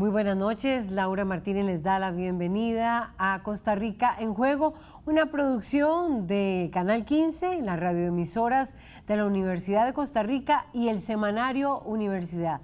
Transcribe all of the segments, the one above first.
Muy buenas noches, Laura Martínez les da la bienvenida a Costa Rica en Juego, una producción de Canal 15, las radioemisoras de la Universidad de Costa Rica y el semanario Universidad.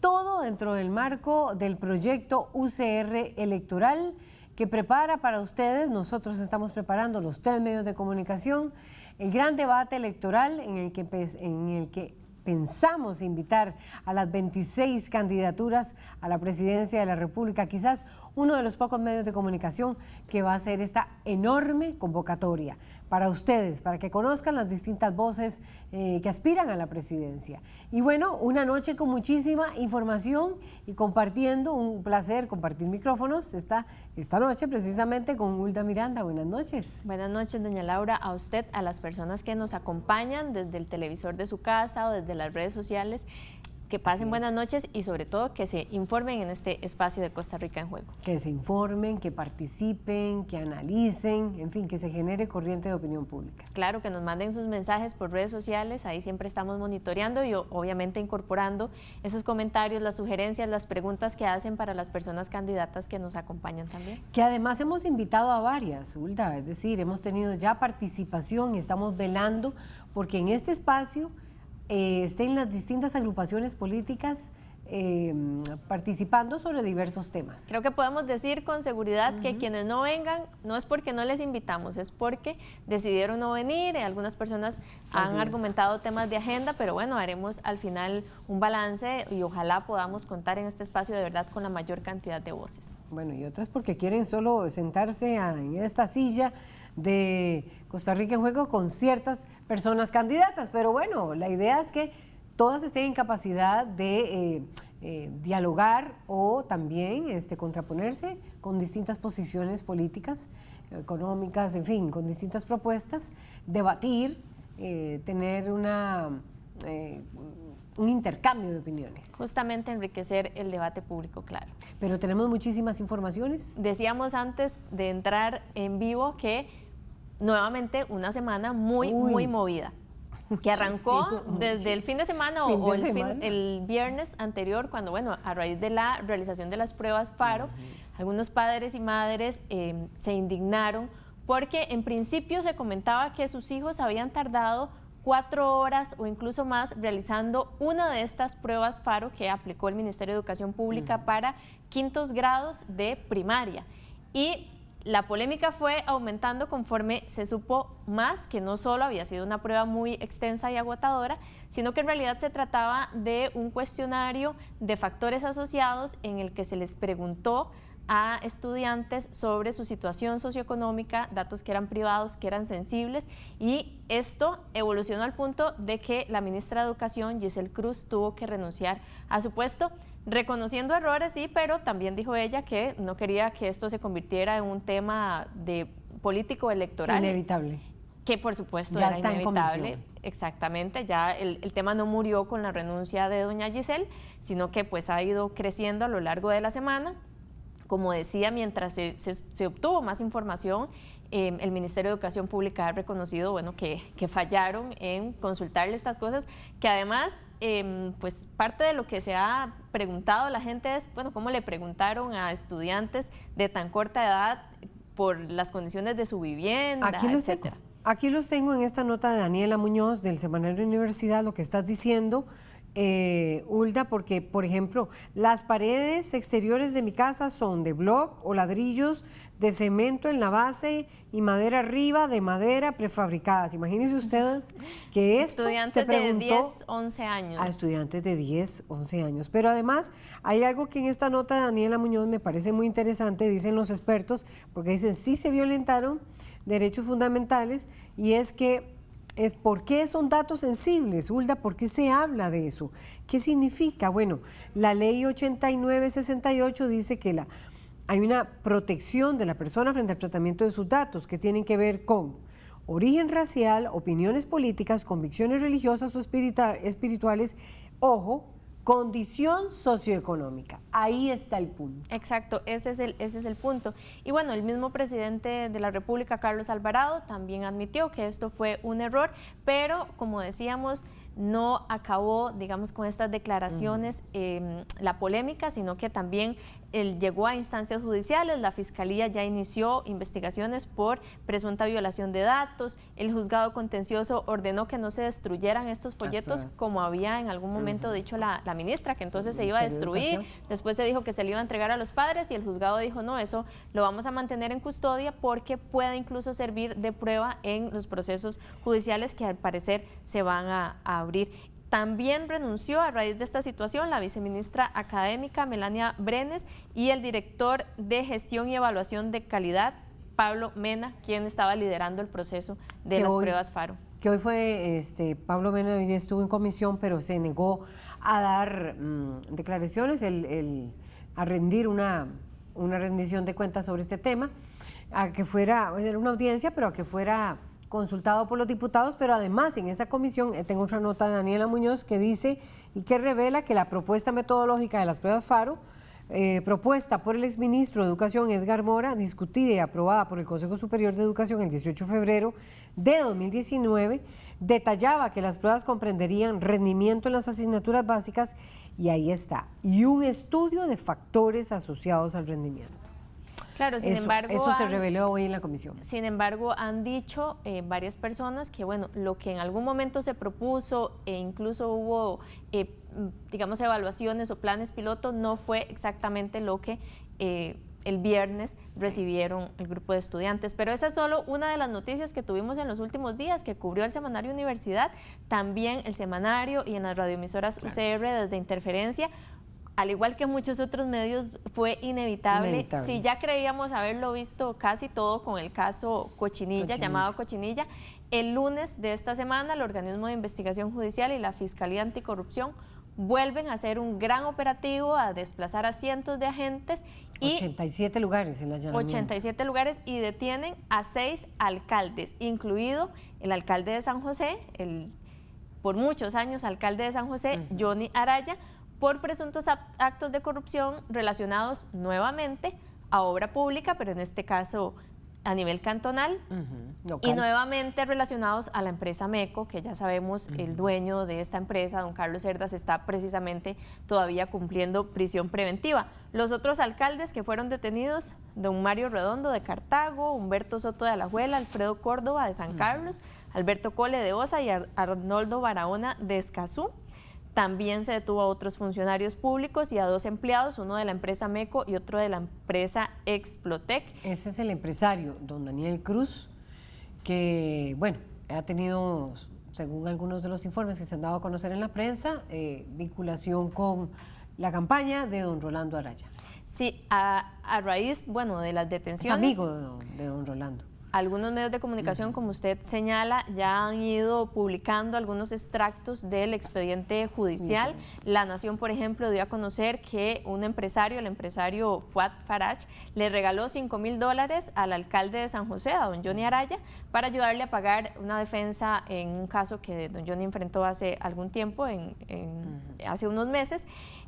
Todo dentro del marco del proyecto UCR electoral que prepara para ustedes, nosotros estamos preparando los tres medios de comunicación, el gran debate electoral en el que, en el que pensamos invitar a las 26 candidaturas a la presidencia de la República, quizás uno de los pocos medios de comunicación que va a hacer esta enorme convocatoria para ustedes, para que conozcan las distintas voces eh, que aspiran a la presidencia. Y bueno, una noche con muchísima información y compartiendo, un placer compartir micrófonos esta, esta noche precisamente con Hulda Miranda. Buenas noches. Buenas noches, doña Laura, a usted, a las personas que nos acompañan desde el televisor de su casa o desde las redes sociales que pasen buenas noches y sobre todo que se informen en este espacio de Costa Rica en Juego. Que se informen, que participen, que analicen, en fin, que se genere corriente de opinión pública. Claro, que nos manden sus mensajes por redes sociales, ahí siempre estamos monitoreando y obviamente incorporando esos comentarios, las sugerencias, las preguntas que hacen para las personas candidatas que nos acompañan también. Que además hemos invitado a varias, Hulda, es decir, hemos tenido ya participación y estamos velando porque en este espacio eh, estén las distintas agrupaciones políticas eh, participando sobre diversos temas. Creo que podemos decir con seguridad que quienes no vengan no es porque no les invitamos, es porque decidieron no venir, algunas personas han argumentado temas de agenda, pero bueno, haremos al final un balance y ojalá podamos contar en este espacio de verdad con la mayor cantidad de voces. Bueno, y otras porque quieren solo sentarse en esta silla de Costa Rica en juego con ciertas personas candidatas, pero bueno, la idea es que todas estén en capacidad de eh, eh, dialogar o también este, contraponerse con distintas posiciones políticas, económicas, en fin, con distintas propuestas, debatir, eh, tener una, un intercambio de opiniones. Justamente enriquecer el debate público, claro. Pero tenemos muchísimas informaciones. Decíamos antes de entrar en vivo que nuevamente una semana muy, muy movida. Que arrancó desde el fin de semana o, el, viernes anterior, cuando, bueno, a raíz de la realización de las pruebas FARO, algunos padres y madres em, se indignaron porque en principio se comentaba que sus hijos habían tardado cuatro horas o incluso más realizando una de estas pruebas FARO que aplicó el Ministerio de Educación Pública para quintos grados de primaria. Y la polémica fue aumentando conforme se supo más que no solo había sido una prueba muy extensa y agotadora, sino que en realidad se trataba de un cuestionario de factores asociados en el que se les preguntó a estudiantes sobre su situación socioeconómica, datos que eran privados, que eran sensibles, y esto evolucionó al punto de que la ministra de Educación, Giselle Cruz, tuvo que renunciar a su puesto Reconociendo errores, sí, pero también dijo ella que no quería que esto se convirtiera en un tema de político electoral. Inevitable. Que por supuesto ya era está inevitable. Exactamente, ya el, tema no murió con la renuncia de doña Giselle, sino que pues ha ido creciendo a lo largo de la semana. Como decía, mientras se, se obtuvo más información, Em, el Ministerio de Educación Pública ha reconocido bueno, que, fallaron en consultarle estas cosas, que además, em, pues parte de lo que se ha preguntado la gente es, bueno, ¿cómo le preguntaron a estudiantes de tan corta edad por las condiciones de su vivienda, Aquí los Tengo. Aquí los tengo en esta nota de Daniela Muñoz del Semanario Universidad, lo que estás diciendo eh, Hulda, porque, por ejemplo, las paredes exteriores de mi casa son de block o ladrillos de cemento en la base y madera arriba de madera prefabricadas. Imagínense ustedes que esto estudiantes se preguntó de 10, 11 años. A estudiantes de 10, 11 años. Pero además hay algo que en esta nota de Daniela Muñoz me parece muy interesante, dicen los expertos, porque dicen sí se violentaron derechos fundamentales y es que ¿Por qué son datos sensibles, Hulda? ¿Por qué se habla de eso? ¿Qué significa? Bueno, la ley 8968 dice que la, hay una protección de la persona frente al tratamiento de sus datos que tienen que ver con origen racial, opiniones políticas, convicciones religiosas o espirituales, ojo, condición socioeconómica. Ahí está el punto. Exacto, ese es el, ese es el punto. Y bueno, el mismo presidente de la República, Carlos Alvarado, también admitió que esto fue un error, pero como decíamos, no acabó, digamos, con estas declaraciones em, la polémica, sino que también él llegó a instancias judiciales, la Fiscalía ya inició investigaciones por presunta violación de datos, el juzgado contencioso ordenó que no se destruyeran estos folletos como había en algún momento dicho la, ministra, que entonces se iba a destruir, después se dijo que se le iba a entregar a los padres y el juzgado dijo no, eso lo vamos a mantener en custodia porque puede incluso servir de prueba en los procesos judiciales que al parecer se van a, a abrir. También renunció a raíz de esta situación la viceministra académica Melania Brenes y el director de gestión y evaluación de calidad, Pablo Mena, quien estaba liderando el proceso de las pruebas FARO. Que hoy fue, este, Pablo Mena hoy estuvo en comisión, pero se negó a dar mm, declaraciones, a rendir una, una rendición de cuentas sobre este tema, a que fuera, era una audiencia, pero a que fuera consultado por los diputados, pero además en esa comisión eh, tengo otra nota de Daniela Muñoz que dice y que revela que la propuesta metodológica de las pruebas FARO, eh, propuesta por el exministro de Educación Edgar Mora, discutida y aprobada por el Consejo Superior de Educación el 18 de febrero de 2019, detallaba que las pruebas comprenderían rendimiento en las asignaturas básicas y ahí está, y un estudio de factores asociados al rendimiento. Claro, sin embargo... Eso se reveló hoy en la comisión. Sin embargo, han dicho eh, varias personas que, bueno, lo que en algún momento se propuso e incluso hubo, eh, digamos, evaluaciones o planes piloto, no fue exactamente lo que... Eh, el viernes recibieron el grupo de estudiantes. Pero esa es solo una de las noticias que tuvimos en los últimos días que cubrió el semanario Universidad, también el semanario y en las radioemisoras UCR desde Interferencia al igual que muchos otros medios, fue inevitable. Si ya creíamos haberlo visto casi todo con el caso Cochinilla, llamado Cochinilla, el lunes de esta semana el organismo de investigación judicial y la Fiscalía Anticorrupción vuelven a hacer un gran operativo, a desplazar a cientos de agentes. Y 87 lugares en la 87 lugares y detienen a seis alcaldes, incluido el alcalde de San José, el por muchos años alcalde de San José, Johnny Araya, por presuntos actos de corrupción relacionados nuevamente a obra pública, pero en este caso a nivel cantonal. Y nuevamente relacionados a la empresa MECO, que ya sabemos el dueño de esta empresa, don Carlos Cerdas, está precisamente todavía cumpliendo prisión preventiva. Los otros alcaldes que fueron detenidos, don Mario Redondo de Cartago, Humberto Soto de Alajuela, Alfredo Córdoba de San Carlos, Alberto Cole de Osa y Arnoldo Barahona de Escazú, también se detuvo a otros funcionarios públicos y a dos empleados, uno de la empresa MECO y otro de la empresa Explotec. Ese es el empresario, don Daniel Cruz, que, bueno, ha tenido, según algunos de los informes que se han dado a conocer en la prensa, eh, vinculación con la campaña de don Rolando Araya. Sí, a, raíz, bueno, de las detenciones... Es amigo de don Rolando algunos medios de comunicación, como usted señala, ya han ido publicando algunos extractos del expediente judicial. La Nación, por ejemplo, dio a conocer que un empresario, el empresario Fuad Faraj, le regaló 5 mil dólares al alcalde de San José, a don Johnny Araya, para ayudarle a pagar una defensa en un caso que don Johnny enfrentó hace algún tiempo, en, hace unos meses.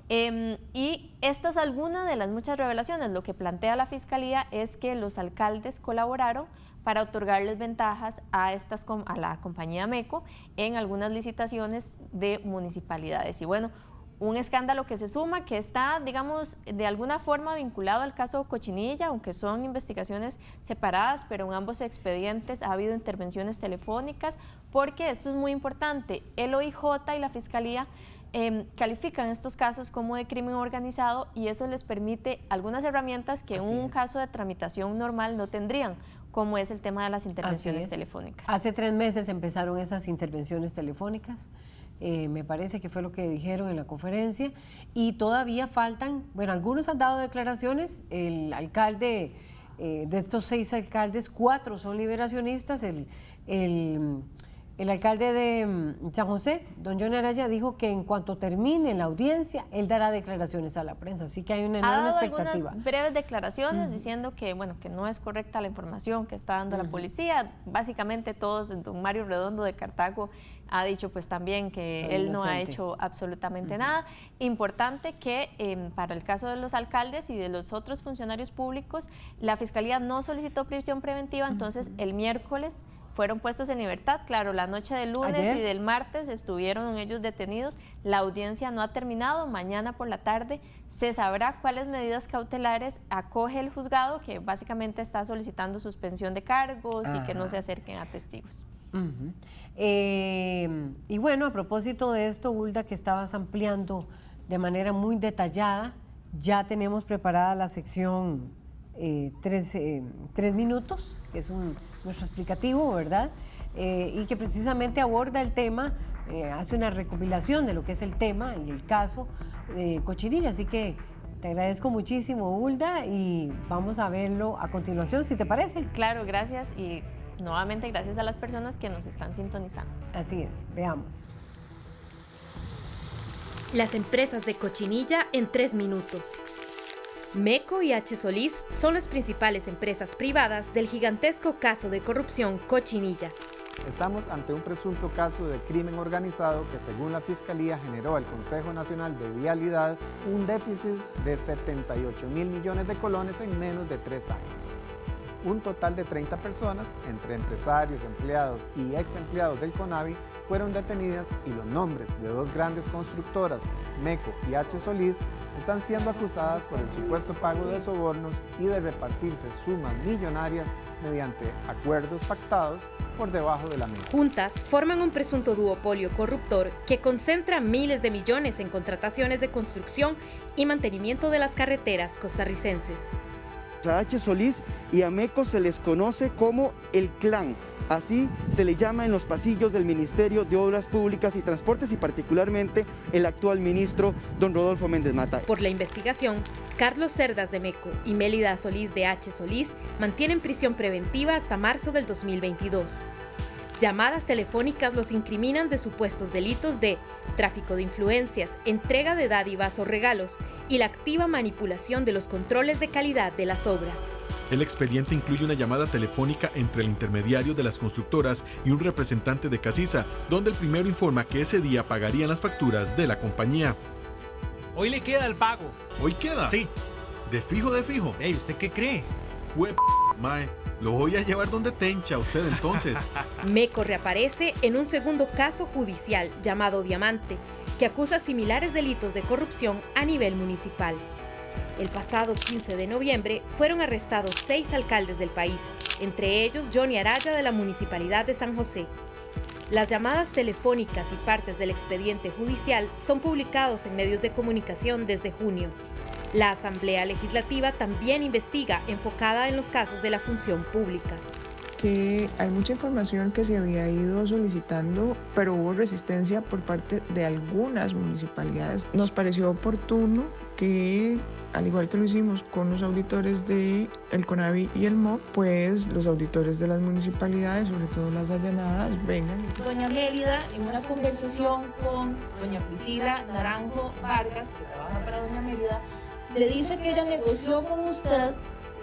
Em, y esta es alguna de las muchas revelaciones. Lo que plantea la Fiscalía es que los alcaldes colaboraron para otorgarles ventajas a, estas, a la compañía MECO en algunas licitaciones de municipalidades. Y bueno, un escándalo que se suma, que está, digamos, de alguna forma vinculado al caso Cochinilla, aunque son investigaciones separadas, pero en ambos expedientes ha habido intervenciones telefónicas, porque esto es muy importante. El OIJ y la Fiscalía em, califican estos casos como de crimen organizado y eso les permite algunas herramientas que en un caso de tramitación normal no tendrían como es el tema de las intervenciones telefónicas. Hace tres meses empezaron esas intervenciones telefónicas. Eh, me parece que fue lo que dijeron en la conferencia, y todavía faltan, bueno, algunos han dado declaraciones, el alcalde, eh, de estos seis alcaldes, cuatro son liberacionistas, el, el el alcalde de mm, San José, don John Araya, dijo que en cuanto termine la audiencia, él dará declaraciones a la prensa, así que hay una enorme expectativa. breves declaraciones diciendo que, bueno, que no es correcta la información que está dando la policía. Básicamente todos, don Mario Redondo de Cartago ha dicho pues también que él no ha hecho absolutamente nada. Importante que em, para el caso de los alcaldes y de los otros funcionarios públicos, la Fiscalía no solicitó prisión preventiva, entonces el miércoles fueron puestos en libertad. Claro, la noche del lunes y del martes estuvieron ellos detenidos. La audiencia no ha terminado. Mañana por la tarde se sabrá cuáles medidas cautelares acoge el juzgado, que básicamente está solicitando suspensión de cargos y que no se acerquen a testigos. Eh, y bueno, a propósito de esto, Hulda, que estabas ampliando de manera muy detallada, ya tenemos preparada la sección eh, tres, eh, tres, minutos, que es un, nuestro explicativo, ¿verdad? y que precisamente aborda el tema, hace una recopilación de lo que es el tema y el caso de Cochinilla. Así que te agradezco muchísimo, Hulda, y vamos a verlo a continuación, si te parece. Claro, gracias. Y nuevamente gracias a las personas que nos están sintonizando. Así es, veamos. Las empresas de cochinilla en tres minutos. MECO y H. Solís son las principales empresas privadas del gigantesco caso de corrupción Cochinilla. Estamos ante un presunto caso de crimen organizado que según la Fiscalía generó al Consejo Nacional de Vialidad un déficit de 78 mil millones de colones en menos de tres años un total de 30 personas, entre empresarios, empleados y ex empleados del CONAVI, fueron detenidas y los nombres de dos grandes constructoras, MECO y H. Solís, están siendo acusadas por el supuesto pago de sobornos y de repartirse sumas millonarias mediante acuerdos pactados por debajo de la mesa. Juntas forman un presunto duopolio corruptor que concentra miles de millones en contrataciones de construcción y mantenimiento de las carreteras costarricenses. A H. Solís y a MECO se les conoce como el clan. Así se le llama en los pasillos del Ministerio de Obras Públicas y Transportes y particularmente el actual ministro don Rodolfo Méndez Mata. Por la investigación, Carlos Cerdas de MECO y Mélida Solís de H. Solís mantienen prisión preventiva hasta marzo del 2022. Llamadas telefónicas los incriminan de supuestos delitos de tráfico de influencias, entrega de dádivas o regalos y la activa manipulación de los controles de calidad de las obras. El expediente incluye una llamada telefónica entre el intermediario de las constructoras y un representante de Casisa, donde el primero informa que ese día pagarían las facturas de la compañía. Hoy le queda el pago. ¿Hoy queda? Sí. ¿De fijo, de fijo? Ey, ¿usted qué cree? mae. Lo voy a llevar donde tencha usted entonces. Meco reaparece en un segundo caso judicial llamado Diamante, que acusa similares delitos de corrupción a nivel municipal. El pasado 15 de noviembre fueron arrestados seis alcaldes del país, entre ellos Johnny Araya de la Municipalidad de San José. Las llamadas telefónicas y partes del expediente judicial son publicados en medios de comunicación desde junio. La Asamblea Legislativa también investiga enfocada en los casos de la función pública que hay mucha información que se había ido solicitando, pero hubo resistencia por parte de algunas municipalidades. Nos pareció oportuno que, al igual que lo hicimos con los auditores de el CONAVI y el MOP, pues los auditores de las municipalidades, sobre todo las allanadas, vengan. Doña Mérida, en una conversación con doña Priscila Naranjo Vargas, que trabaja para doña Mérida, le dice que ella negoció con usted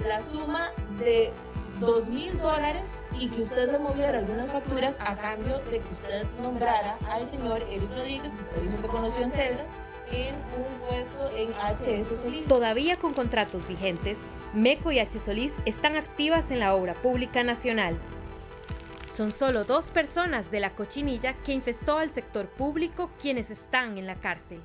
la suma de dos mil dólares y que usted le moviera algunas facturas a cambio de que usted nombrara al señor Eric Rodríguez, que usted dijo que conoció en Celdas, en un puesto en HS Solís. Todavía con contratos vigentes, MECO y H Solís están activas en la obra pública nacional. Son solo dos personas de la cochinilla que infestó al sector público quienes están en la cárcel.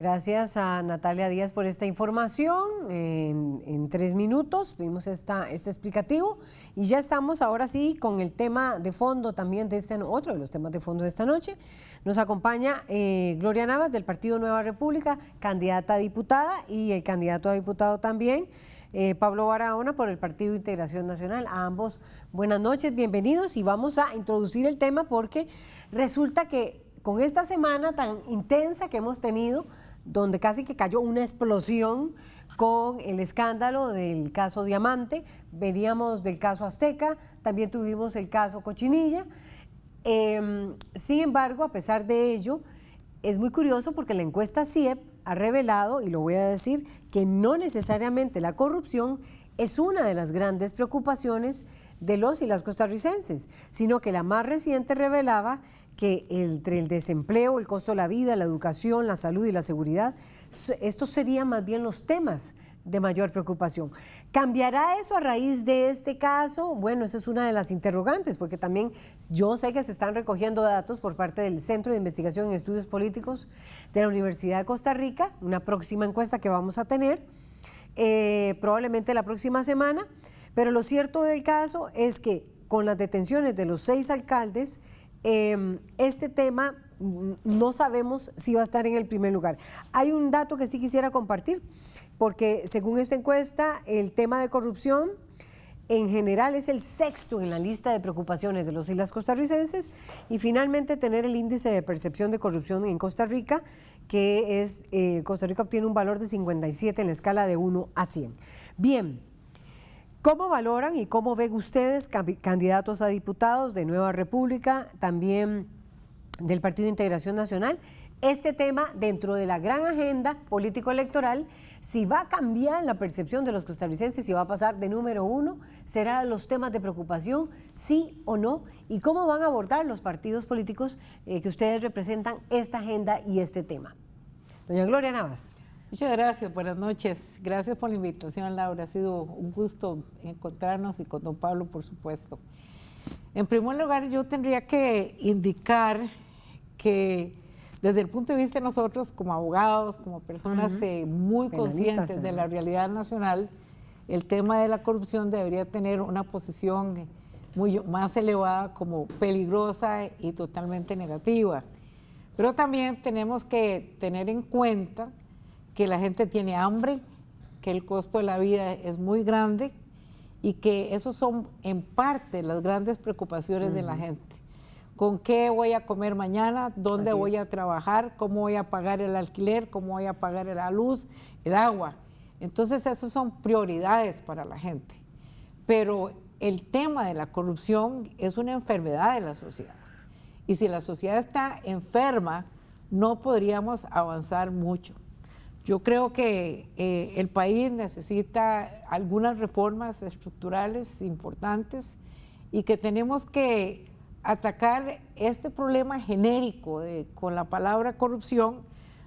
Gracias a Natalia Díaz por esta información. En, tres minutos vimos esta, este explicativo y ya estamos ahora sí con el tema de fondo también de este, otro de los temas de fondo de esta noche. Nos acompaña eh, Gloria Navas del Partido Nueva República, candidata a diputada y el candidato a diputado también. Eh, Pablo Barahona por el Partido Integración Nacional. A ambos buenas noches, bienvenidos y vamos a introducir el tema porque resulta que con esta semana tan intensa que hemos tenido, donde casi que cayó una explosión con el escándalo del caso Diamante, veníamos del caso Azteca, también tuvimos el caso Cochinilla. Em, sin embargo, a pesar de ello, es muy curioso porque la encuesta CIEP ha revelado, y lo voy a decir, que no necesariamente la corrupción es una de las grandes preocupaciones de los y las costarricenses, sino que la más reciente revelaba que entre el desempleo, el costo de la vida, la educación, la salud y la seguridad, estos serían más bien los temas de mayor preocupación. ¿Cambiará eso a raíz de este caso? Bueno, esa es una de las interrogantes, porque también yo sé que se están recogiendo datos por parte del Centro de Investigación en Estudios Políticos de la Universidad de Costa Rica, una próxima encuesta que vamos a tener, eh, probablemente la próxima semana, pero lo cierto del caso es que con las detenciones de los seis alcaldes, em, este tema mm, no sabemos si va a estar en el primer lugar. Hay un dato que sí quisiera compartir porque según esta encuesta, el tema de corrupción en general es el sexto en la lista de preocupaciones de los islas costarricenses y finalmente tener el índice de percepción de corrupción en Costa Rica, que es, eh, Costa Rica obtiene un valor de 57 en la escala de 1 a 100. Bien, ¿cómo valoran y cómo ven ustedes candidatos a diputados de Nueva República, también del Partido de Integración Nacional? este tema dentro de la gran agenda político-electoral, si va a cambiar la percepción de los costarricenses, si va a pasar de número uno, serán los temas de preocupación, sí o no, y cómo van a abordar los partidos políticos eh, que ustedes representan esta agenda y este tema. Doña Gloria Navas. Muchas gracias, buenas noches. Gracias por la invitación, Laura. Ha sido un gusto encontrarnos y con don Pablo, por supuesto. En primer lugar, yo tendría que indicar que desde el punto de vista de nosotros como abogados, como personas eh, muy conscientes de la realidad nacional, el tema de la corrupción debería tener una posición muy más elevada como peligrosa y totalmente negativa. Pero también tenemos que tener en cuenta que la gente tiene hambre, que el costo de la vida es muy grande y que esos son en parte las grandes preocupaciones de la gente con qué voy a comer mañana, dónde voy a trabajar, cómo voy a pagar el alquiler, cómo voy a pagar la luz, el agua. Entonces, esas son prioridades para la gente. Pero el tema de la corrupción es una enfermedad de la sociedad. Y si la sociedad está enferma, no podríamos avanzar mucho. Yo creo que eh, el país necesita algunas reformas estructurales importantes y que tenemos que atacar este problema genérico con la palabra corrupción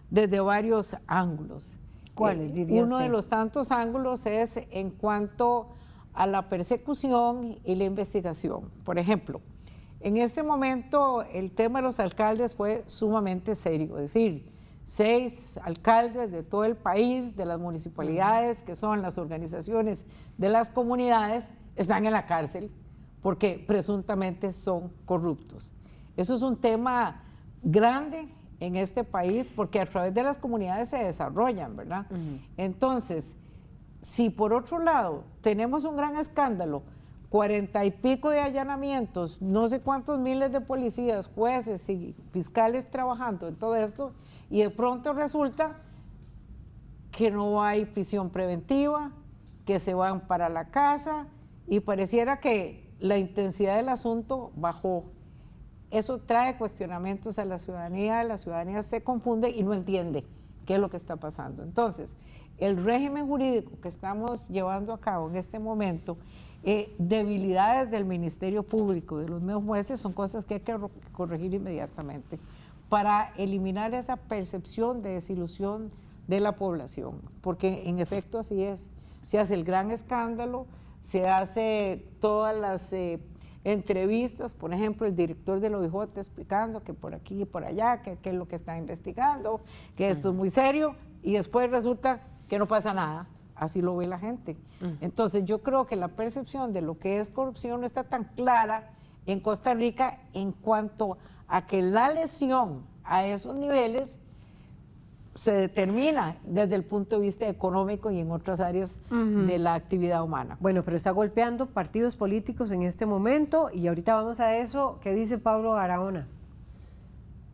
desde varios ángulos. ¿Cuáles eh, diría Uno de los tantos ángulos es en cuanto a la persecución y la investigación. Por ejemplo, en este momento el tema de los alcaldes fue sumamente serio, es decir, seis alcaldes de todo el país, de las municipalidades, que son las organizaciones de las comunidades, están en la cárcel porque presuntamente son corruptos. Eso es un tema grande en este país porque a través de las comunidades se desarrollan, ¿verdad? Entonces, si por otro lado tenemos un gran escándalo, cuarenta y pico de allanamientos, no sé cuántos miles de policías, jueces y fiscales trabajando en todo esto, y de pronto resulta que no hay prisión preventiva, que se van para la casa, y pareciera que la intensidad del asunto bajó. Eso trae cuestionamientos a la ciudadanía, la ciudadanía se confunde y no entiende qué es lo que está pasando. Entonces, el régimen jurídico que estamos llevando a cabo en este momento, eh, debilidades del Ministerio Público, de los mismos jueces, son cosas que hay que corregir inmediatamente para eliminar esa percepción de desilusión de la población, porque en efecto así es. Se hace el gran escándalo, se hace todas las eh, entrevistas, por ejemplo, el director del OIJ explicando que por aquí y por allá, que, es lo que está investigando, que esto es muy serio, y después resulta que no pasa nada. Así lo ve la gente. Entonces yo creo que la percepción de lo que es corrupción no está tan clara en Costa Rica en cuanto a que la lesión a esos niveles se determina desde el punto de vista económico y en otras áreas de la actividad humana. Bueno, pero está golpeando partidos políticos en este momento y ahorita vamos a eso. ¿Qué dice Pablo Araona?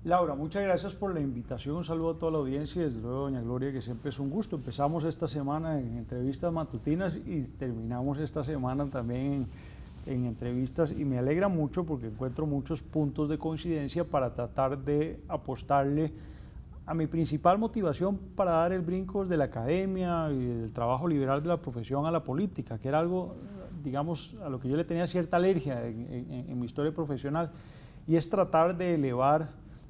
Laura, muchas gracias por la invitación. Un saludo a toda la audiencia y desde luego, doña Gloria, que siempre es un gusto. Empezamos esta semana en entrevistas matutinas y terminamos esta semana también en, en entrevistas y me alegra mucho porque encuentro muchos puntos de coincidencia para tratar de apostarle a mi principal motivación para dar el brinco de la academia y el trabajo liberal de la profesión a la política, que era algo, digamos, a lo que yo le tenía cierta alergia en, mi historia profesional, y es tratar de elevar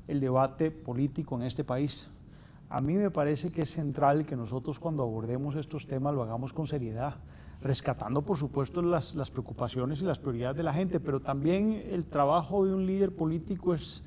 el debate político en este país. A mí me parece que es central que nosotros cuando abordemos estos temas lo hagamos con seriedad, rescatando por supuesto las, las preocupaciones y las prioridades de la gente, pero también el trabajo de un líder político es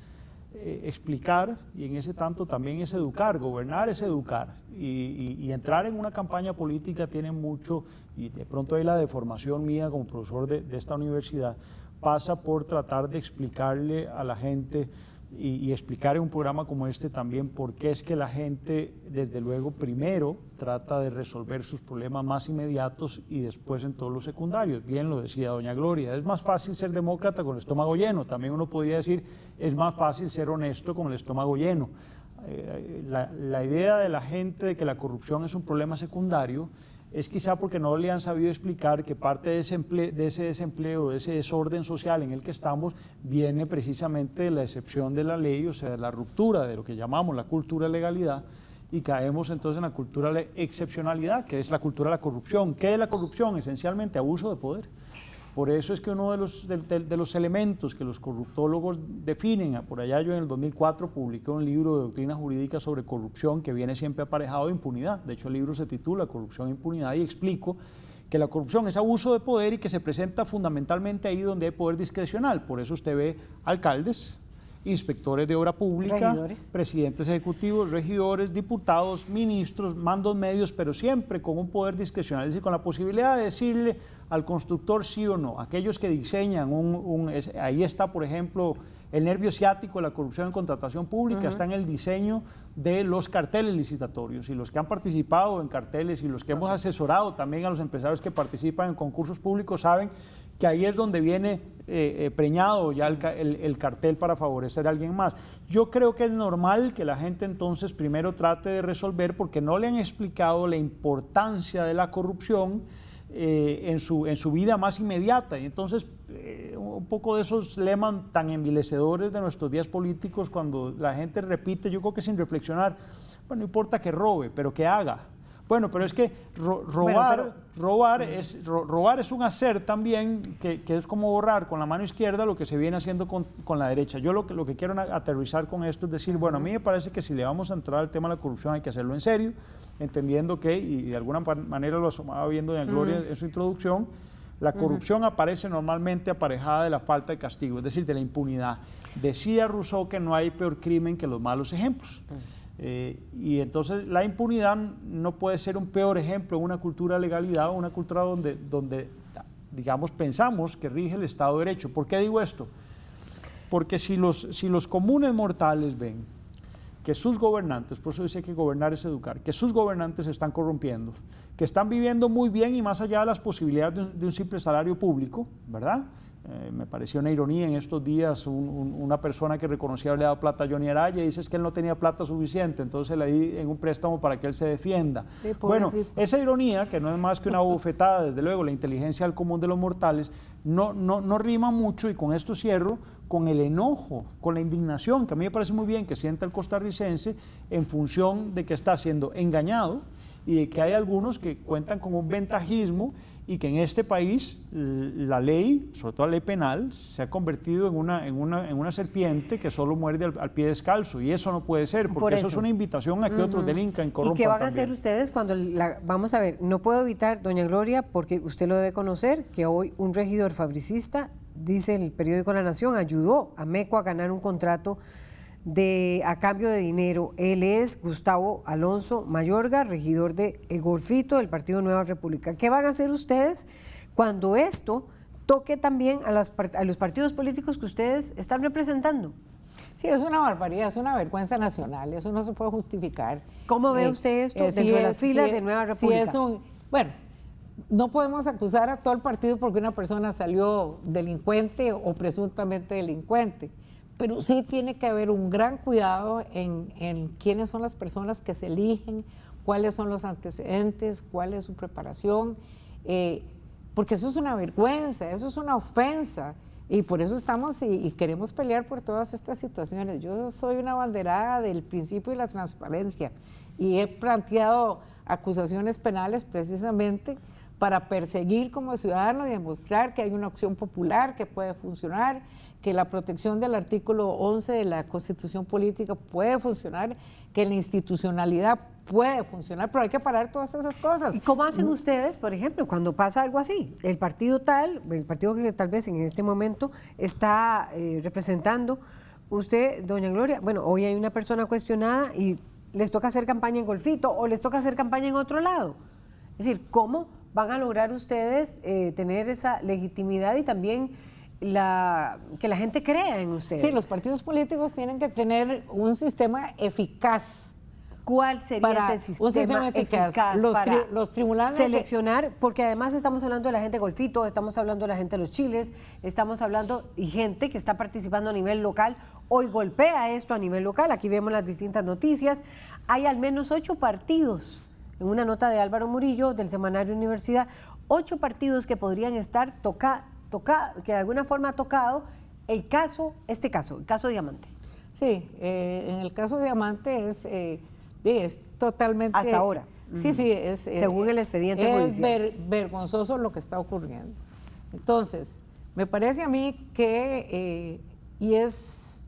eh, explicar y en ese tanto también es educar, gobernar es educar y, entrar en una campaña política tiene mucho y de pronto hay la deformación mía como profesor de esta universidad pasa por tratar de explicarle a la gente y, explicar en un programa como este también por qué es que la gente, desde luego, primero trata de resolver sus problemas más inmediatos y después en todos los secundarios. Bien lo decía doña Gloria, es más fácil ser demócrata con el estómago lleno. También uno podría decir, es más fácil ser honesto con el estómago lleno. Eh, la, la idea de la gente de que la corrupción es un problema secundario es quizá porque no le han sabido explicar que parte de ese, de ese desempleo, de ese desorden social en el que estamos, viene precisamente de la excepción de la ley, o sea, de la ruptura de lo que llamamos la cultura de legalidad, y caemos entonces en la cultura de excepcionalidad, que es la cultura de la corrupción. ¿Qué es la corrupción? Esencialmente abuso de poder. Por eso es que uno de los, de, los elementos que los corruptólogos definen, por allá yo en el 2004 publiqué un libro de doctrina jurídica sobre corrupción que viene siempre aparejado de impunidad. De hecho, el libro se titula Corrupción e Impunidad y explico que la corrupción es abuso de poder y que se presenta fundamentalmente ahí donde hay poder discrecional. Por eso usted ve alcaldes, inspectores de obra pública, presidentes ejecutivos, regidores, diputados, ministros, mandos medios, pero siempre con un poder discrecional, es decir, con la posibilidad de decirle al constructor sí o no. Aquellos que diseñan un... ahí está, por ejemplo, el nervio ciático de la corrupción en contratación pública, está en el diseño de los carteles licitatorios y los que han participado en carteles y los que hemos asesorado también a los empresarios que participan en concursos públicos saben que ahí es donde viene eh, eh, preñado ya el, cartel para favorecer a alguien más. Yo creo que es normal que la gente entonces primero trate de resolver porque no le han explicado la importancia de la corrupción eh, en, su, en su vida más inmediata. Y entonces un poco de esos lemas tan envilecedores de nuestros días políticos cuando la gente repite, yo creo que sin reflexionar, bueno, no importa que robe, pero que haga. Bueno, pero es que robar, robar, es, robar es un hacer también que, es como borrar con la mano izquierda lo que se viene haciendo con, la derecha. Yo lo que, lo que quiero aterrizar con esto es decir, bueno, a mí me parece que si le vamos a entrar al tema de la corrupción hay que hacerlo en serio, entendiendo que, y de alguna manera lo asomaba viendo en Gloria en su introducción, la corrupción aparece normalmente aparejada de la falta de castigo, es decir, de la impunidad. Decía Rousseau que no hay peor crimen que los malos ejemplos. Eh, y entonces la impunidad no puede ser un peor ejemplo en una cultura de legalidad o una cultura donde, donde, digamos, pensamos que rige el Estado de Derecho. ¿Por qué digo esto? Porque si los, si los comunes mortales ven que sus gobernantes, por eso dice que gobernar es educar, que sus gobernantes están corrompiendo, que están viviendo muy bien y más allá de las posibilidades de un simple salario público, ¿verdad? Eh, me pareció una ironía en estos días una persona que reconocía haberle dado plata a Johnny Araya y dice que él no tenía plata suficiente, entonces le di en un préstamo para que él se defienda. bueno, esa ironía, que no es más que una bofetada, desde luego, la inteligencia al común de los mortales, no, no, no rima mucho y con esto cierro, con el enojo, con la indignación, que a mí me parece muy bien que sienta el costarricense en función de que está siendo engañado y de que hay algunos que cuentan con un ventajismo y que en este país la ley, sobre todo la ley penal, se ha convertido en una, en una, en una serpiente que solo muerde al, pie descalzo y eso no puede ser, porque eso. es una invitación a que otros delincan, corrompan ¿Y qué van a hacer ustedes cuando, la, vamos a ver, no puedo evitar, doña Gloria, porque usted lo debe conocer, que hoy un regidor fabricista, dice el periódico La Nación, ayudó a MECO a ganar un contrato de, a cambio de dinero. Él es Gustavo Alonso Mayorga, regidor de Egorfito del Partido Nueva República. ¿Qué van a hacer ustedes cuando esto toque también a, a los partidos políticos que ustedes están representando? Sí, es una barbaridad, es una vergüenza nacional, eso no se puede justificar. ¿Cómo ve eh, usted esto eh, dentro de las filas de Nueva República? es un, bueno, no podemos acusar a todo el partido porque una persona salió delincuente o presuntamente delincuente pero sí tiene que haber un gran cuidado en, quiénes son las personas que se eligen, cuáles son los antecedentes, cuál es su preparación, eh, porque eso es una vergüenza, eso es una ofensa. Y por eso estamos y, queremos pelear por todas estas situaciones. Yo soy una banderada del principio y la transparencia y he planteado acusaciones penales precisamente para perseguir como ciudadano y demostrar que hay una opción popular que puede funcionar, que la protección del artículo 11 de la Constitución Política puede funcionar, que la institucionalidad puede funcionar, pero hay que parar todas esas cosas. ¿Y cómo hacen ustedes, por ejemplo, cuando pasa algo así? El partido tal, el partido que tal vez en este momento está eh, representando, usted, doña Gloria, bueno, hoy hay una persona cuestionada y les toca hacer campaña en Golfito o les toca hacer campaña en otro lado. Es decir, ¿cómo van a lograr ustedes eh, tener esa legitimidad y también la, que la gente crea en ustedes? Sí, los partidos políticos tienen que tener un sistema eficaz ¿Cuál sería ese sistema, eficaz, los, para los tribunales seleccionar? Porque además estamos hablando de la gente de Golfito, estamos hablando de la gente de los Chiles, estamos hablando y gente que está participando a nivel local. Hoy golpea esto a nivel local, aquí vemos las distintas noticias. Hay al menos ocho partidos, en una nota de Álvaro Murillo del Semanario Universidad, ocho partidos que podrían estar toca, toca, que de alguna forma ha tocado el caso, este caso, el caso Diamante. Sí, eh, en el caso Diamante es... Eh, es totalmente... Hasta ahora. Sí, sí, es... Eh, Según el expediente Es vergonzoso lo que está ocurriendo. Entonces, me parece a mí que... Y es...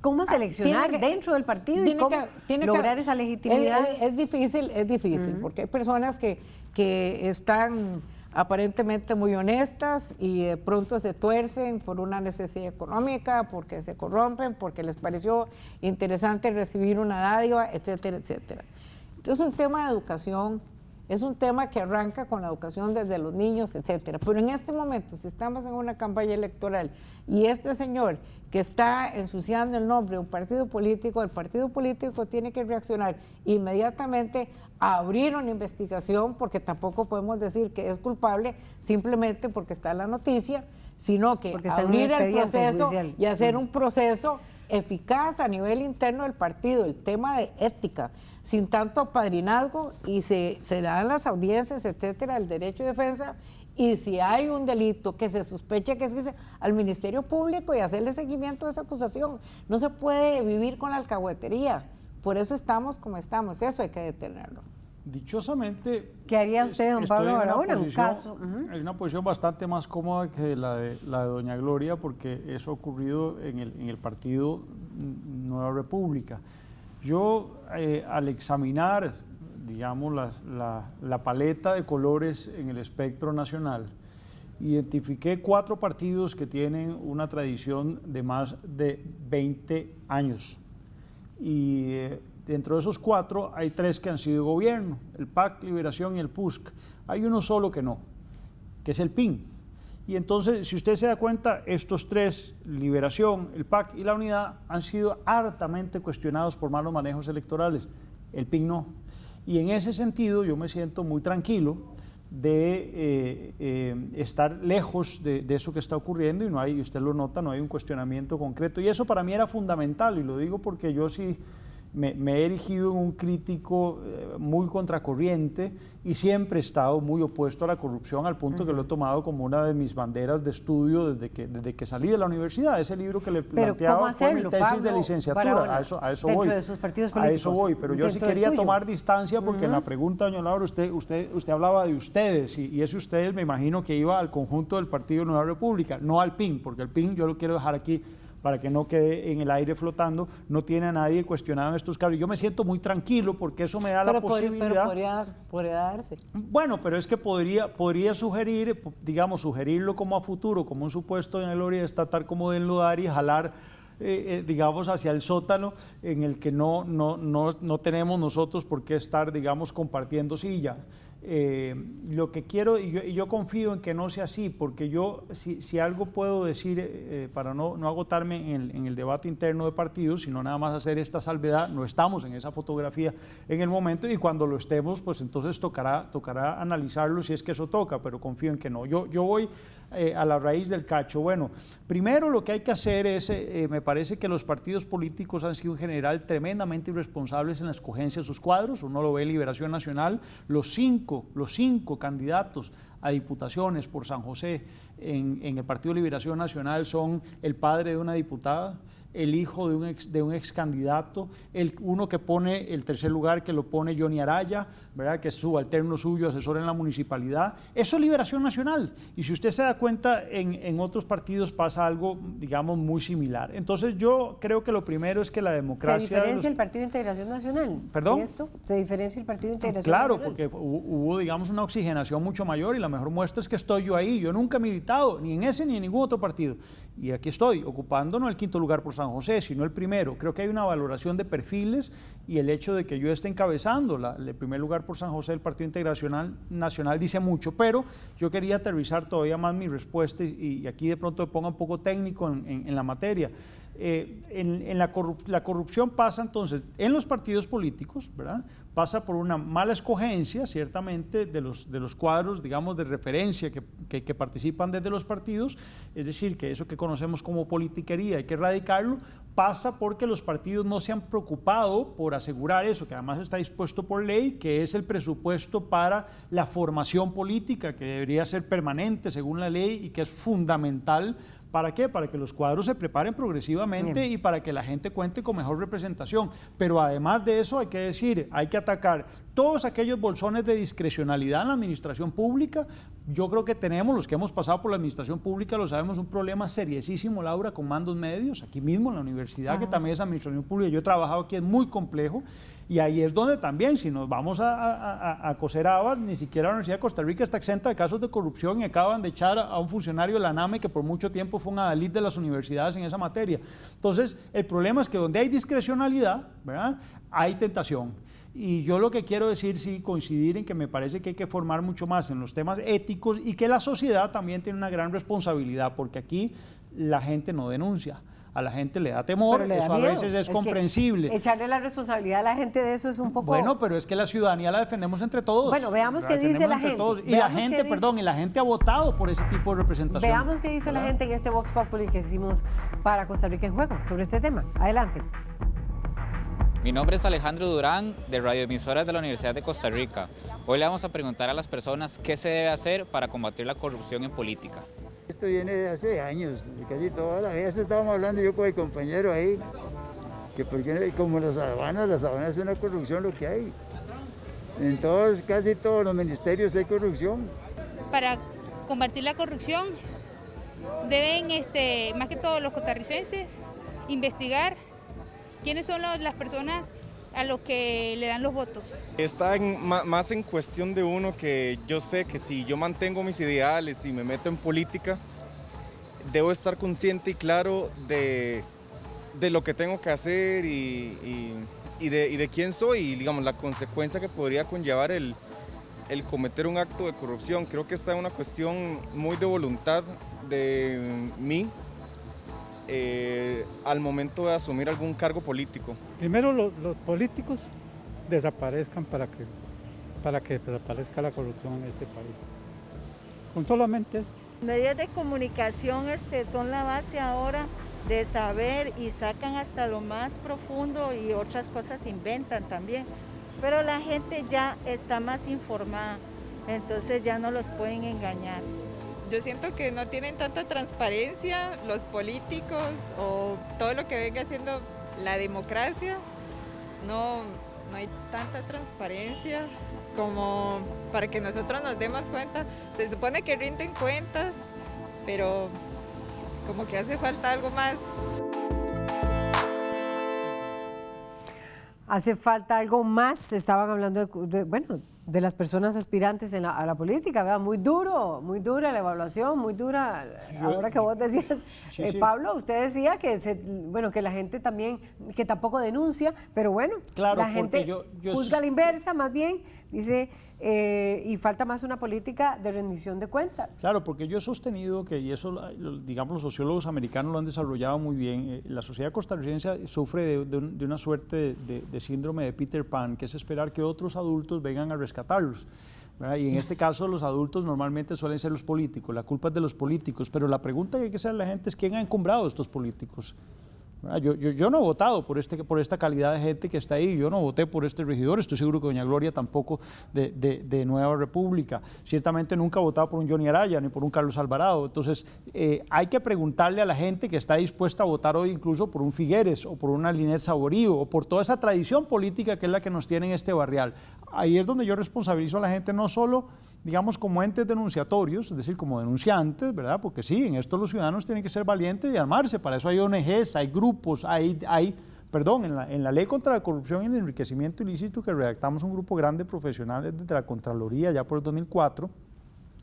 ¿Cómo ah, seleccionar dentro del partido y cómo lograr esa legitimidad? Es, difícil, es difícil, porque hay personas que, que están aparentemente muy honestas y de pronto se tuercen por una necesidad económica, porque se corrompen, porque les pareció interesante recibir una dádiva, etcétera, etcétera. Entonces es un tema de educación, es un tema que arranca con la educación desde los niños, etcétera. Pero en este momento, si estamos en una campaña electoral y este señor que está ensuciando el nombre de un partido político, el partido político tiene que reaccionar inmediatamente abrir una investigación porque tampoco podemos decir que es culpable simplemente porque está en la noticia, sino que abrir el proceso y hacer un proceso eficaz a nivel interno del partido, el tema de ética, sin tanto padrinazgo y se, se dan las audiencias, etcétera, el derecho de defensa y si hay un delito que se sospecha que es al Ministerio Público y hacerle seguimiento a esa acusación. No se puede vivir con la alcahuetería. Por eso estamos como estamos, eso hay que detenerlo. Dichosamente... ¿Qué haría usted, don Pablo en un caso? Hay una posición bastante más cómoda que la de, la de doña Gloria, porque eso ha ocurrido en el, en el partido Nueva República. Yo, eh, al examinar, digamos, la, la paleta de colores en el espectro nacional, identifiqué cuatro partidos que tienen una tradición de más de 20 años y eh, dentro de esos cuatro hay tres que han sido gobierno, el PAC, Liberación y el PUSC. Hay uno solo que no, que es el PIN. Y entonces, si usted se da cuenta, estos tres, Liberación, el PAC y la Unidad, han sido hartamente cuestionados por malos manejos electorales. El PIN no. Y en ese sentido yo me siento muy tranquilo de eh, eh, estar lejos de, eso que está ocurriendo y no hay, usted lo nota, no hay un cuestionamiento concreto. Y eso para mí era fundamental y lo digo porque yo sí me, he erigido en un crítico eh, muy contracorriente y siempre he estado muy opuesto a la corrupción al punto que lo he tomado como una de mis banderas de estudio desde que, desde que salí de la universidad. Ese libro que le planteaba fue mi tesis de licenciatura. a eso, a eso voy. De sus partidos políticos, a eso voy, pero yo sí quería tomar distancia porque en la pregunta, doña Laura, usted, usted, usted hablaba de ustedes y, y, ese ustedes me imagino que iba al conjunto del Partido Nueva República, no al PIN, porque el PIN yo lo quiero dejar aquí para que no quede en el aire flotando, no tiene a nadie cuestionado en estos casos. Yo me siento muy tranquilo porque eso me da la posibilidad... Pero podría, podría, darse. Bueno, pero es que podría, podría sugerir, digamos, sugerirlo como a futuro, como un supuesto en el de estatal como de enlodar y jalar eh, eh, digamos, hacia el sótano en el que no, no, no, no tenemos nosotros por qué estar, digamos, compartiendo silla. Eh, lo que quiero, y yo, confío en que no sea así, porque yo, si, algo puedo decir, eh, para no, no agotarme en el, debate interno de partidos, sino nada más hacer esta salvedad, no estamos en esa fotografía en el momento y cuando lo estemos, pues entonces tocará, tocará analizarlo si es que eso toca, pero confío en que no. Yo, yo voy eh, a la raíz del cacho. Bueno, primero lo que hay que hacer es, me parece que los partidos políticos han sido en general tremendamente irresponsables en la escogencia de sus cuadros, uno lo ve en Liberación Nacional, los cinco cinco, los cinco candidatos a diputaciones por San José en, en el Partido Liberación Nacional son el padre de una diputada, el hijo de un ex, de un ex candidato, el, uno que pone el tercer lugar, que lo pone Johnny Araya, ¿verdad? que es subalterno suyo, asesor en la municipalidad. Eso es liberación nacional. Y si usted se da cuenta, en, en otros partidos pasa algo, digamos, muy similar. Entonces yo creo que lo primero es que la democracia... ¿Se diferencia el Partido de Integración Nacional? ¿Perdón? esto? ¿Se diferencia el Partido de Integración claro, Nacional? Claro, porque hubo, digamos, una oxigenación mucho mayor y la mejor muestra es que estoy yo ahí. Yo nunca he militado, ni en ese ni en ningún otro partido. Y aquí estoy, ocupando no el quinto lugar por San José, sino el primero. Creo que hay una valoración de perfiles y el hecho de que yo esté encabezando la, el primer lugar por San José del Partido Integracional Nacional dice mucho, pero yo quería aterrizar todavía más mi respuesta y, aquí de pronto me ponga un poco técnico en la materia. Eh, en, la, corrupción pasa entonces en los partidos políticos, ¿verdad? Pasa por una mala escogencia, ciertamente, de los, de los cuadros, digamos, de referencia que, que, que, participan desde los partidos, es decir, que eso que conocemos como politiquería hay que erradicarlo, pasa porque los partidos no se han preocupado por asegurar eso, que además está dispuesto por ley, que es el presupuesto para la formación política, que debería ser permanente según la ley y que es fundamental ¿Para qué? Para que los cuadros se preparen progresivamente Bien. y para que la gente cuente con mejor representación. Pero además de eso hay que decir, hay que atacar todos aquellos bolsones de discrecionalidad en la administración pública. Yo creo que tenemos, los que hemos pasado por la administración pública, lo sabemos, un problema seriosísimo, Laura, con mandos medios, aquí mismo en la universidad, Ajá. que también es administración pública. Yo he trabajado aquí, es muy complejo. Y ahí es donde también, si nos vamos a, a, a, coser habas, ni siquiera la Universidad de Costa Rica está exenta de casos de corrupción y acaban de echar a un funcionario de la NAME que por mucho tiempo fue un adalid de las universidades en esa materia. Entonces, el problema es que donde hay discrecionalidad, ¿verdad? hay tentación. Y yo lo que quiero decir, sí, coincidir en que me parece que hay que formar mucho más en los temas éticos y que la sociedad también tiene una gran responsabilidad, porque aquí la gente no denuncia a la gente le da temor, le da eso miedo. a veces es, es comprensible. Echarle la responsabilidad a la gente de eso es un poco... Bueno, pero es que la ciudadanía la defendemos entre todos. Bueno, veamos qué dice la gente. Todos. Y la gente, perdón, y la gente ha votado por ese tipo de representación. Veamos qué dice ¿verdad? la gente en este Vox Populi que hicimos para Costa Rica en Juego sobre este tema. Adelante. Mi nombre es Alejandro Durán, de radioemisoras de la Universidad de Costa Rica. Hoy le vamos a preguntar a las personas qué se debe hacer para combatir la corrupción en política. Esto viene de hace años, casi todas las veces estábamos hablando yo con el compañero ahí, que porque como las aduanas, las aduanas es una corrupción lo que hay. En todos, casi todos los ministerios hay corrupción. Para combatir la corrupción deben, este, más que todos los costarricenses, investigar quiénes son las personas a los que le dan los votos. Está más en cuestión de uno que yo sé que si yo mantengo mis ideales y me meto en política, debo estar consciente y claro de, de lo que tengo que hacer y, y, de, y, de, quién soy y digamos la consecuencia que podría conllevar el, el cometer un acto de corrupción. Creo que está en una cuestión muy de voluntad de mí eh, al momento de asumir algún cargo político? Primero lo, los políticos desaparezcan para que, para que desaparezca la corrupción en este país. Con solamente eso. Medios de comunicación este, son la base ahora de saber y sacan hasta lo más profundo y otras cosas inventan también. Pero la gente ya está más informada, entonces ya no los pueden engañar. Yo siento que no tienen tanta transparencia los políticos o todo lo que venga haciendo la democracia. No, no hay tanta transparencia como para que nosotros nos demos cuenta. Se supone que rinden cuentas, pero como que hace falta algo más. Hace falta algo más. Estaban hablando de, de bueno, de las personas aspirantes la, a la política, ¿verdad? Muy duro, muy dura la evaluación, muy dura. Yo, Ahora que vos decías, sí, eh, sí. Pablo, usted decía que se, bueno que la gente también, que tampoco denuncia, pero bueno, claro, la gente yo, yo juzga la inversa, más bien, dice, eh, y falta más una política de rendición de cuentas. Claro, porque yo he sostenido que, y eso, digamos, los sociólogos americanos lo han desarrollado muy bien, eh, la sociedad costarricense sufre de, una suerte de, síndrome de Peter Pan, que es esperar que otros adultos vengan a rescatarlos. Y en este caso los adultos normalmente suelen ser los políticos, la culpa es de los políticos, pero la pregunta que hay que hacer a la gente es quién ha encumbrado estos políticos. Yo, no he votado por, este, por esta calidad de gente que está ahí, yo no voté por este regidor, estoy seguro que doña Gloria tampoco de, de, Nueva República. Ciertamente nunca ha votado por un Johnny Araya ni por un Carlos Alvarado. Entonces, eh, hay que preguntarle a la gente que está dispuesta a votar hoy incluso por un Figueres o por una Linet Saborío o por toda esa tradición política que es la que nos tiene en este barrial. Ahí es donde yo responsabilizo a la gente no solo digamos, como entes denunciatorios, es decir, como denunciantes, ¿verdad? Porque sí, en esto los ciudadanos tienen que ser valientes y armarse, para eso hay ONGs, hay grupos, hay, hay perdón, en la, en la, ley contra la corrupción y el enriquecimiento ilícito que redactamos un grupo grande de profesionales desde la Contraloría ya por el 2004,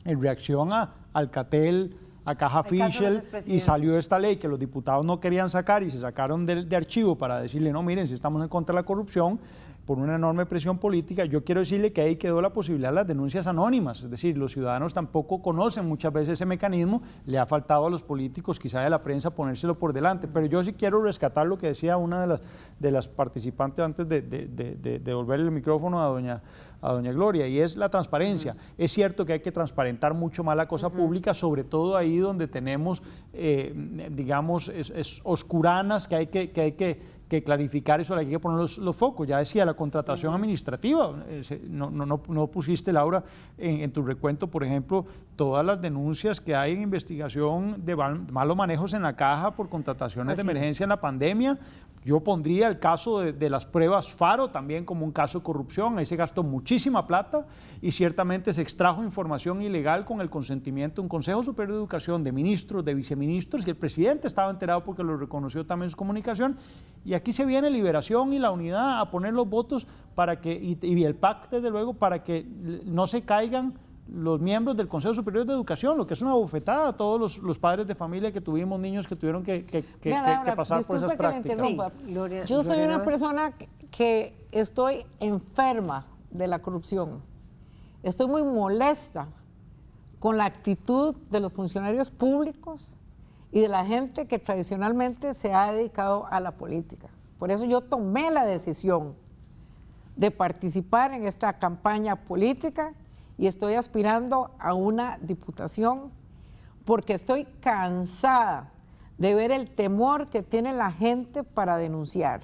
en reacción a Alcatel, a Caja Fischel y salió esta ley que los diputados no querían sacar y se sacaron de, de archivo para decirle, no, miren, si estamos en contra de la corrupción, por una enorme presión política, yo quiero decirle que ahí quedó la posibilidad de las denuncias anónimas, es decir, los ciudadanos tampoco conocen muchas veces ese mecanismo, le ha faltado a los políticos, quizá de la prensa, ponérselo por delante, pero yo sí quiero rescatar lo que decía una de las, participantes antes de, de, el micrófono a doña, a doña Gloria, y es la transparencia. Es cierto que hay que transparentar mucho más la cosa pública, sobre todo ahí donde tenemos, eh, digamos, es, oscuranas que hay que, que, hay que que clarificar eso, hay que poner los, focos. Ya decía, la contratación administrativa, no, no, no, pusiste, Laura, en, tu recuento, por ejemplo, todas las denuncias que hay en investigación de malos manejos en la caja por contrataciones de emergencia en la pandemia, yo pondría el caso de, las pruebas FARO también como un caso de corrupción. Ahí se gastó muchísima plata y ciertamente se extrajo información ilegal con el consentimiento de un Consejo Superior de Educación, de ministros, de viceministros, y el presidente estaba enterado porque lo reconoció también en su comunicación. Y aquí se viene liberación y la unidad a poner los votos para que, y, y el PAC, desde luego, para que no se caigan los miembros del Consejo Superior de Educación, lo que es una bofetada a todos los, padres de familia que tuvimos niños que tuvieron que, pasar por esas prácticas. Yo soy una persona que estoy enferma de la corrupción. Estoy muy molesta con la actitud de los funcionarios públicos y de la gente que tradicionalmente se ha dedicado a la política. Por eso yo tomé la decisión de participar en esta campaña política y estoy aspirando a una diputación porque estoy cansada de ver el temor que tiene la gente para denunciar,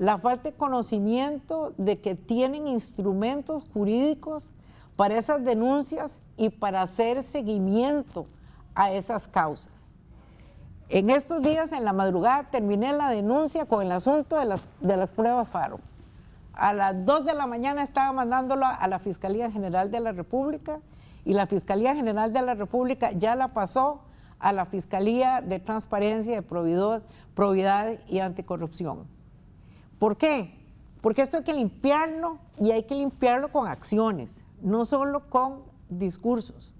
la falta de conocimiento de que tienen instrumentos jurídicos para esas denuncias y para hacer seguimiento a esas causas. En estos días, en la madrugada, terminé la denuncia con el asunto de las, de las pruebas FARO. A las 2 de la mañana estaba mandándolo a la Fiscalía General de la República y la Fiscalía General de la República ya la pasó a la Fiscalía de Transparencia, de Probidad y Anticorrupción. ¿Por qué? Porque esto hay que limpiarlo y hay que limpiarlo con acciones, no solo con discursos.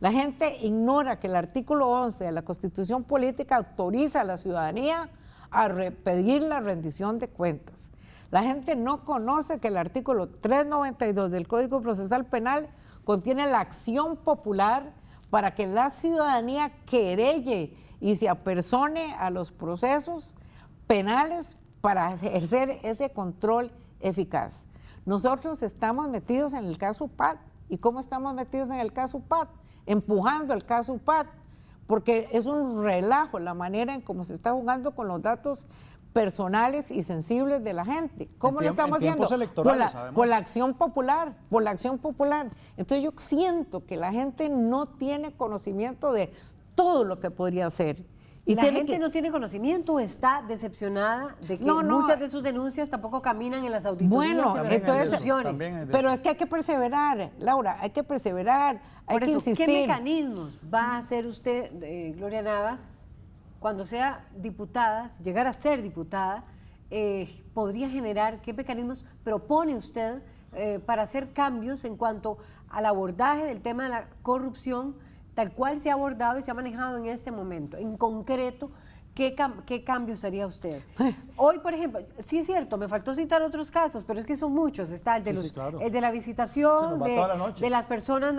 La gente ignora que el artículo 11 de la Constitución Política autoriza a la ciudadanía a pedir la rendición de cuentas. La gente no conoce que el artículo 392 del Código Procesal Penal contiene la acción popular para que la ciudadanía querelle y se apersone a los procesos penales para ejercer ese control eficaz. Nosotros estamos metidos en el caso PAT. ¿Y cómo estamos metidos en el caso PAT? Empujando el caso PAT, porque es un relajo la manera en cómo se está jugando con los datos personales y sensibles de la gente. ¿Cómo lo estamos haciendo? Por la, por la, acción popular, por la acción popular. Entonces yo siento que la gente no tiene conocimiento de todo lo que podría hacer. Y la gente no tiene conocimiento, está decepcionada de que muchas de sus denuncias tampoco caminan en las auditorías, bueno, en las entonces, pero es que hay que perseverar, Laura, hay que perseverar, hay que insistir. ¿Qué mecanismos va a hacer usted, eh, Gloria Navas, cuando sea diputada, llegar a ser diputada, eh, podría generar, qué mecanismos propone usted eh, para hacer cambios en cuanto al abordaje del tema de la corrupción, tal cual se ha abordado y se ha manejado en este momento, en concreto, ¿Qué, cambios haría usted? Hoy, por ejemplo, sí es cierto, me faltó citar otros casos, pero es que son muchos. Está el de, los, el de la visitación de, las personas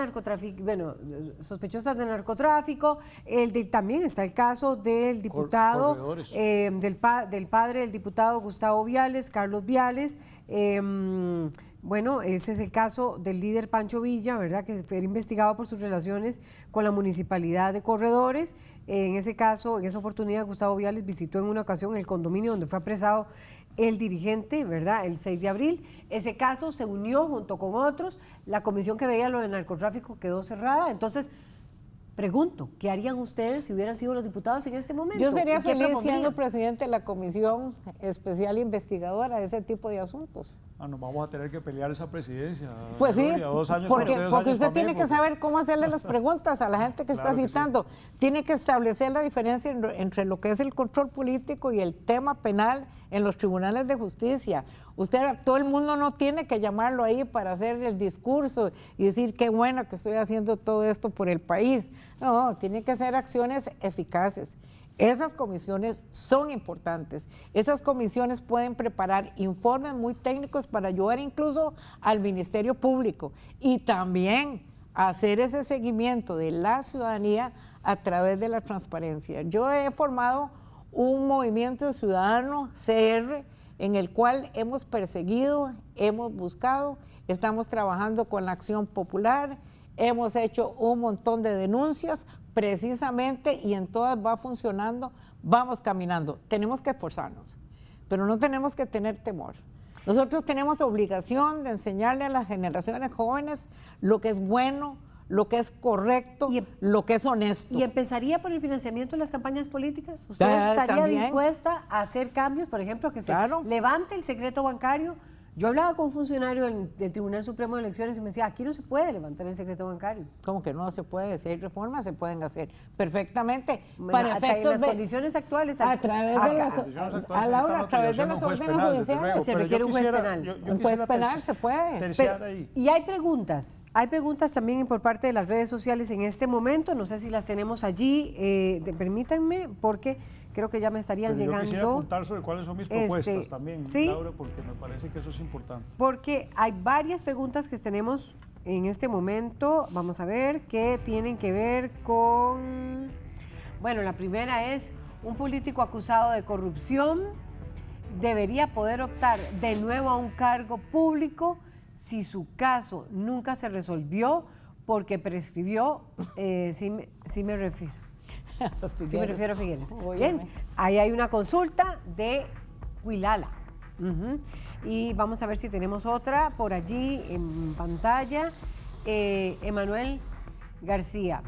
bueno, sospechosas de narcotráfico. El de, también está el caso del diputado, eh, del, del padre del diputado Gustavo Viales, Carlos Viales. Em, Bueno, ese es el caso del líder Pancho Villa, ¿verdad? Que fue investigado por sus relaciones con la municipalidad de Corredores. En ese caso, en esa oportunidad, Gustavo Viales visitó en una ocasión el condominio donde fue apresado el dirigente, ¿verdad? El 6 de abril. Ese caso se unió junto con otros. La comisión que veía lo de narcotráfico quedó cerrada. Entonces, Pregunto, ¿qué harían ustedes si hubieran sido los diputados en este momento? Yo sería feliz siendo presidente de la Comisión Especial Investigadora de ese tipo de asuntos. Ah, nos vamos a tener que pelear esa presidencia. Pues sí, porque, usted tiene que saber cómo hacerle las preguntas a la gente que está citando. Tiene que establecer la diferencia entre lo que es el control político y el tema penal en los tribunales de justicia. Usted, todo el mundo no tiene que llamarlo ahí para hacer el discurso y decir qué bueno que estoy haciendo todo esto por el país. No, tiene que ser acciones eficaces. Esas comisiones son importantes. Esas comisiones pueden preparar informes muy técnicos para ayudar incluso al Ministerio Público y también hacer ese seguimiento de la ciudadanía a través de la transparencia. Yo he formado un movimiento ciudadano CR en el cual hemos perseguido, hemos buscado, estamos trabajando con la acción popular, hemos hecho un montón de denuncias precisamente y en todas va funcionando, vamos caminando. Tenemos que esforzarnos, pero no tenemos que tener temor. Nosotros tenemos obligación de enseñarle a las generaciones jóvenes lo que es bueno, lo que es correcto, y, em- lo que es honesto. ¿Y empezaría por el financiamiento de las campañas políticas? ¿Usted estaría dispuesta a hacer cambios, por ejemplo, que se levante el secreto bancario? Yo hablaba con un funcionario del, Tribunal Supremo de Elecciones y me decía, aquí no se puede levantar el secreto bancario. ¿Cómo que no se puede? Si hay reformas, se pueden hacer perfectamente. para en las condiciones actuales. A través de las, a, a través de las órdenes judiciales. Se requiere un juez penal. un juez penal se puede. y hay preguntas. Hay preguntas también por parte de las redes sociales en este momento. No sé si las tenemos allí. Eh, permítanme, porque creo que ya me estarían llegando. Yo quisiera contar sobre cuáles son mis este, propuestas también, ¿sí? Laura, porque me parece que eso es importante. Porque hay varias preguntas que tenemos en este momento. Vamos a ver, que tienen que ver con. Bueno, la primera es: un político acusado de corrupción debería poder optar de nuevo a un cargo público si su caso nunca se resolvió porque prescribió. Eh, sí me refiero sí, me refiero a Figueres. Bien, ahí hay una consulta de Huilala. Y vamos a ver si tenemos otra por allí en pantalla. Eh, Emanuel García.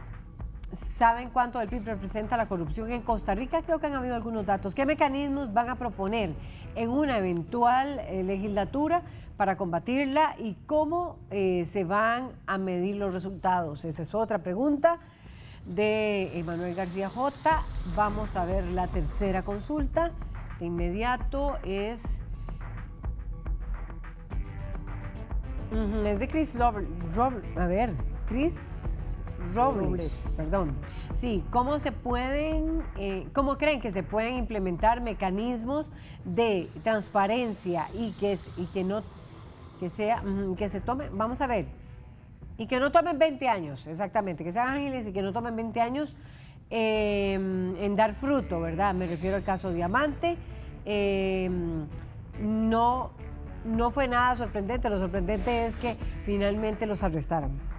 ¿Saben cuánto del PIB representa la corrupción en Costa Rica? Creo que han habido algunos datos. ¿Qué mecanismos van a proponer en una eventual eh, legislatura para combatirla y cómo eh, se van a medir los resultados? Esa es otra pregunta de Emanuel García J. Vamos a ver la tercera consulta. De inmediato es... es de Chris Robles. A ver, Chris Robles, perdón. Sí, ¿cómo se pueden, eh, cómo creen que se pueden implementar mecanismos de transparencia y que, y que no, que sea, que se tome, vamos a ver, y que no tomen 20 años, exactamente, que sean ágiles y que no tomen 20 años em, en dar fruto, ¿verdad? Me refiero al caso Diamante. Em, no, no fue nada sorprendente, lo sorprendente es que finalmente los arrestaran.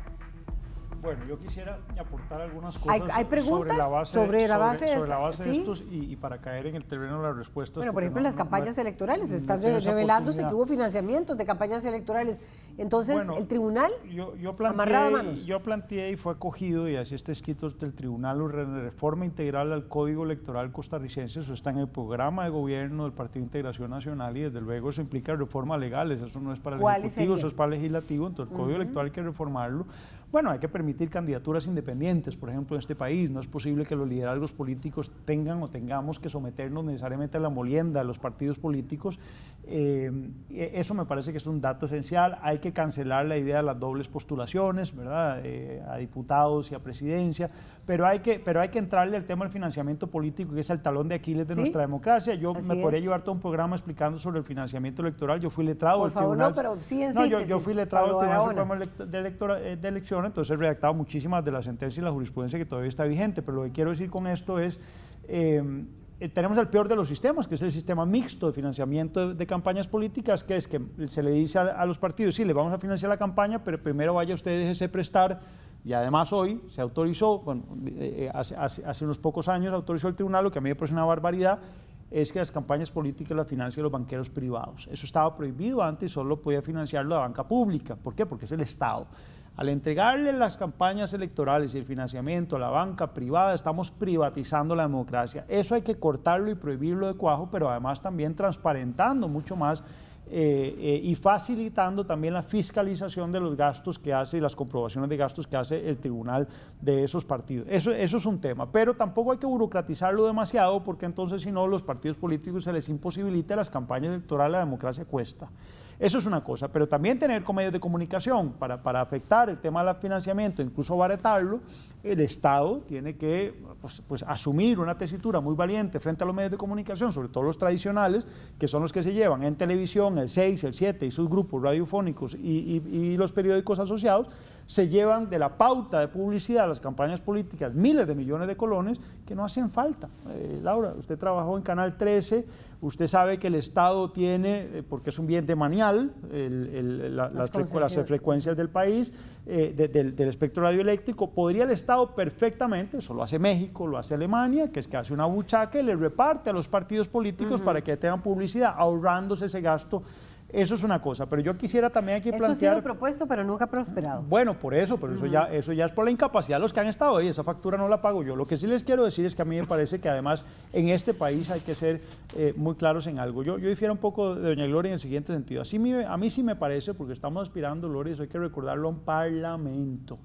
Bueno, yo quisiera aportar algunas cosas ¿Hay, preguntas sobre la base, sobre, la base de, estos y, para caer en el terreno de las respuestas. Bueno, por ejemplo, las campañas electorales, están revelándose que hubo financiamientos de campañas electorales. Entonces, el tribunal yo, yo planteé, Yo planteé y fue acogido, y así está escrito del tribunal, la reforma integral al Código Electoral costarricense, eso está en el programa de gobierno del Partido de Integración Nacional y desde luego eso implica reformas legales, eso no es para el Ejecutivo, eso es para el Legislativo, entonces el Código Electoral hay que reformarlo. Bueno, hay que permitir candidaturas independientes, por ejemplo, en este país. No es posible que los liderazgos políticos tengan o tengamos que someternos necesariamente a la molienda de los partidos políticos. Eh, eso me parece que es un dato esencial. Hay que cancelar la idea de las dobles postulaciones, ¿verdad? Eh, a diputados y a presidencia pero hay que, pero hay que entrarle al tema del financiamiento político, que es el talón de Aquiles de nuestra democracia. Yo me podría llevar todo un programa explicando sobre el financiamiento electoral. Yo fui letrado Por favor, no, pero sí en No, yo, yo, fui letrado del Tribunal Supremo eh, de, Elección, entonces he redactado muchísimas de las sentencias y la jurisprudencia que todavía está vigente, pero lo que quiero decir con esto es... Eh, eh, tenemos el peor de los sistemas, que es el sistema mixto de financiamiento de, de campañas políticas, que es que se le dice a, a, los partidos, sí, le vamos a financiar la campaña, pero primero vaya usted, déjese prestar, y además hoy se autorizó, bueno, eh, hace, hace, hace, unos pocos años autorizó el tribunal, lo que a mí me parece una barbaridad, es que las campañas políticas las financien los banqueros privados. Eso estaba prohibido antes, solo podía financiarlo la banca pública. ¿Por qué? Porque es el Estado. Al entregarle las campañas electorales y el financiamiento a la banca privada, estamos privatizando la democracia. Eso hay que cortarlo y prohibirlo de cuajo, pero además también transparentando mucho más eh, eh, y facilitando también la fiscalización de los gastos que hace y las comprobaciones de gastos que hace el tribunal de esos partidos. Eso, eso es un tema, pero tampoco hay que burocratizarlo demasiado porque entonces si no los partidos políticos se les imposibilita las campañas electorales, la democracia cuesta. Eso es una cosa, pero también tener con medios de comunicación para, para afectar el tema del financiamiento, incluso baratarlo, el Estado tiene que pues, pues, asumir una tesitura muy valiente frente a los medios de comunicación, sobre todo los tradicionales, que son los que se llevan en televisión, el 6, el 7 y sus grupos radiofónicos y, los periódicos asociados, se llevan de la pauta de publicidad a las campañas políticas miles de millones de colones que no hacen falta. Eh, Laura, usted trabajó en Canal 13, usted sabe que el Estado tiene, eh, porque es un bien demanial, el, el, la, las, frecu las, frecuencias del país, eh, de, del, del, espectro radioeléctrico, podría el Estado perfectamente, eso lo hace México, lo hace Alemania, que es que hace una buchaca y le reparte a los partidos políticos uh -huh. para que tengan publicidad, ahorrándose ese gasto eso es una cosa, pero yo quisiera también aquí eso plantear... Eso ha sido propuesto, pero nunca ha prosperado. Bueno, por eso, pero uh -huh. eso, ya, eso ya es por la incapacidad de los que han estado ahí, esa factura no la pago yo. Lo que sí les quiero decir es que a mí me parece que además en este país hay que ser eh, muy claros en algo. Yo, yo difiero un poco de doña Gloria en el siguiente sentido. Así me, a mí sí me parece, porque estamos aspirando, Gloria, eso hay que recordarlo a un parlamento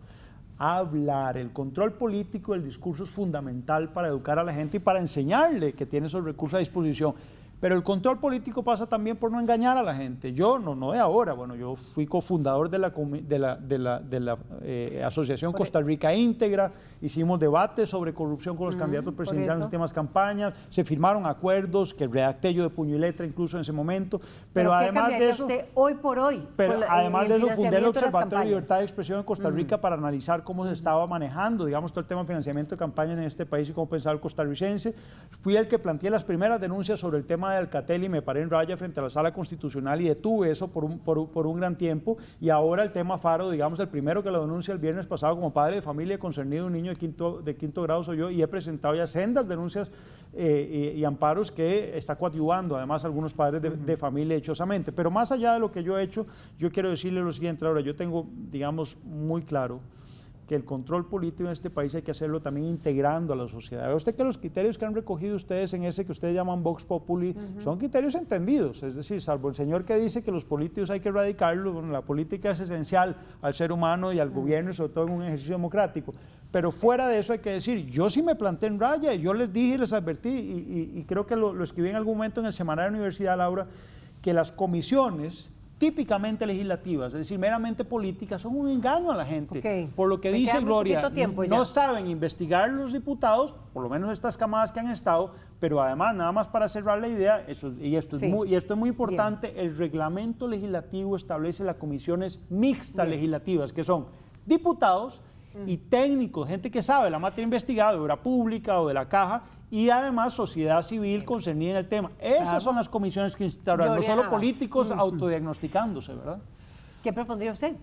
hablar, el control político del discurso es fundamental para educar a la gente y para enseñarle que tiene esos recursos a disposición. Pero el control político pasa también por no engañar a la gente. Yo, no, no de ahora, bueno, yo fui cofundador de la, de la, de la, de la eh, Asociación Costa Rica Íntegra, hicimos debates sobre corrupción con los uh -huh, candidatos presidenciales en temas campañas, se firmaron acuerdos que redacté yo de puño y letra incluso en ese momento, pero, ¿Pero además de eso... usted hoy por hoy? Pero por además de eso fundé el Observatorio de, Libertad de Expresión en Costa Rica uh -huh. para analizar cómo se estaba manejando, digamos, todo el tema de financiamiento de campañas en este país y cómo pensaba el costarricense. Fui el que planteé las primeras denuncias sobre el tema de Alcatel y me paré en raya frente a la sala constitucional y detuve eso por un, por, por, un gran tiempo. Y ahora el tema Faro, digamos, el primero que lo denuncia el viernes pasado como padre de familia concernido, un niño de quinto, de quinto grado soy yo, y he presentado ya sendas denuncias eh, y, y, amparos que está coadyuvando además algunos padres de, uh -huh. de, familia hechosamente. Pero más allá de lo que yo he hecho, yo quiero decirle lo siguiente, ahora yo tengo, digamos, muy claro que el control político en este país hay que hacerlo también integrando a la sociedad. Ve usted que los criterios que han recogido ustedes en ese que ustedes llaman Vox Populi uh -huh. son criterios entendidos, es decir, salvo el señor que dice que los políticos hay que erradicarlos, bueno, la política es esencial al ser humano y al uh -huh. gobierno sobre todo en un ejercicio democrático. Pero fuera de eso hay que decir, yo sí me planté en raya, yo les dije y les advertí, y, y, y creo que lo, lo escribí en algún momento en el semanario de la Universidad, Laura, que las comisiones típicamente legislativas, es decir, meramente políticas, son un engaño a la gente. Okay. Por lo que Me dice Gloria, no saben investigar los diputados, por lo menos estas camadas que han estado, pero además, nada más para cerrar la idea, eso, y, esto sí. es muy, y esto es muy importante, Bien. el reglamento legislativo establece las comisiones mixtas Bien. legislativas, que son diputados, y técnicos, gente que sabe la materia investigada de obra pública o de la caja y además sociedad civil concernida en el tema. Esas claro. son las comisiones que instauraron, no solo políticos autodiagnosticándose, ¿verdad? ¿Qué propondría usted?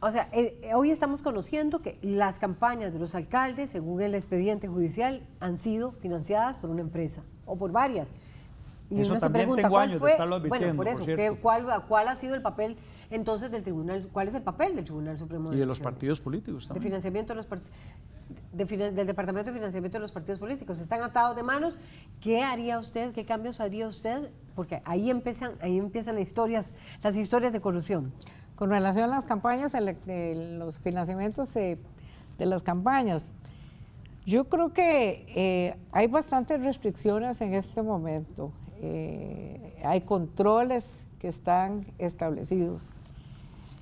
O sea, eh, hoy estamos conociendo que las campañas de los alcaldes, según el expediente judicial, han sido financiadas por una empresa o por varias. Y eso uno se pregunta, ¿cuál fue? bueno, por eso, por ¿cuál, ¿cuál ha sido el papel entonces del tribunal, ¿cuál es el papel del Tribunal Supremo de Y de los partidos políticos también. De financiamiento de los de, del Departamento de Financiamiento de los Partidos Políticos. Están atados de manos. ¿Qué haría usted? ¿Qué cambios haría usted? Porque ahí empiezan, ahí empiezan las historias, las historias de corrupción. Con relación a las campañas, de los financiamientos de, de las campañas, yo creo que eh, hay bastantes restricciones en este momento. Eh, hay controles que están establecidos.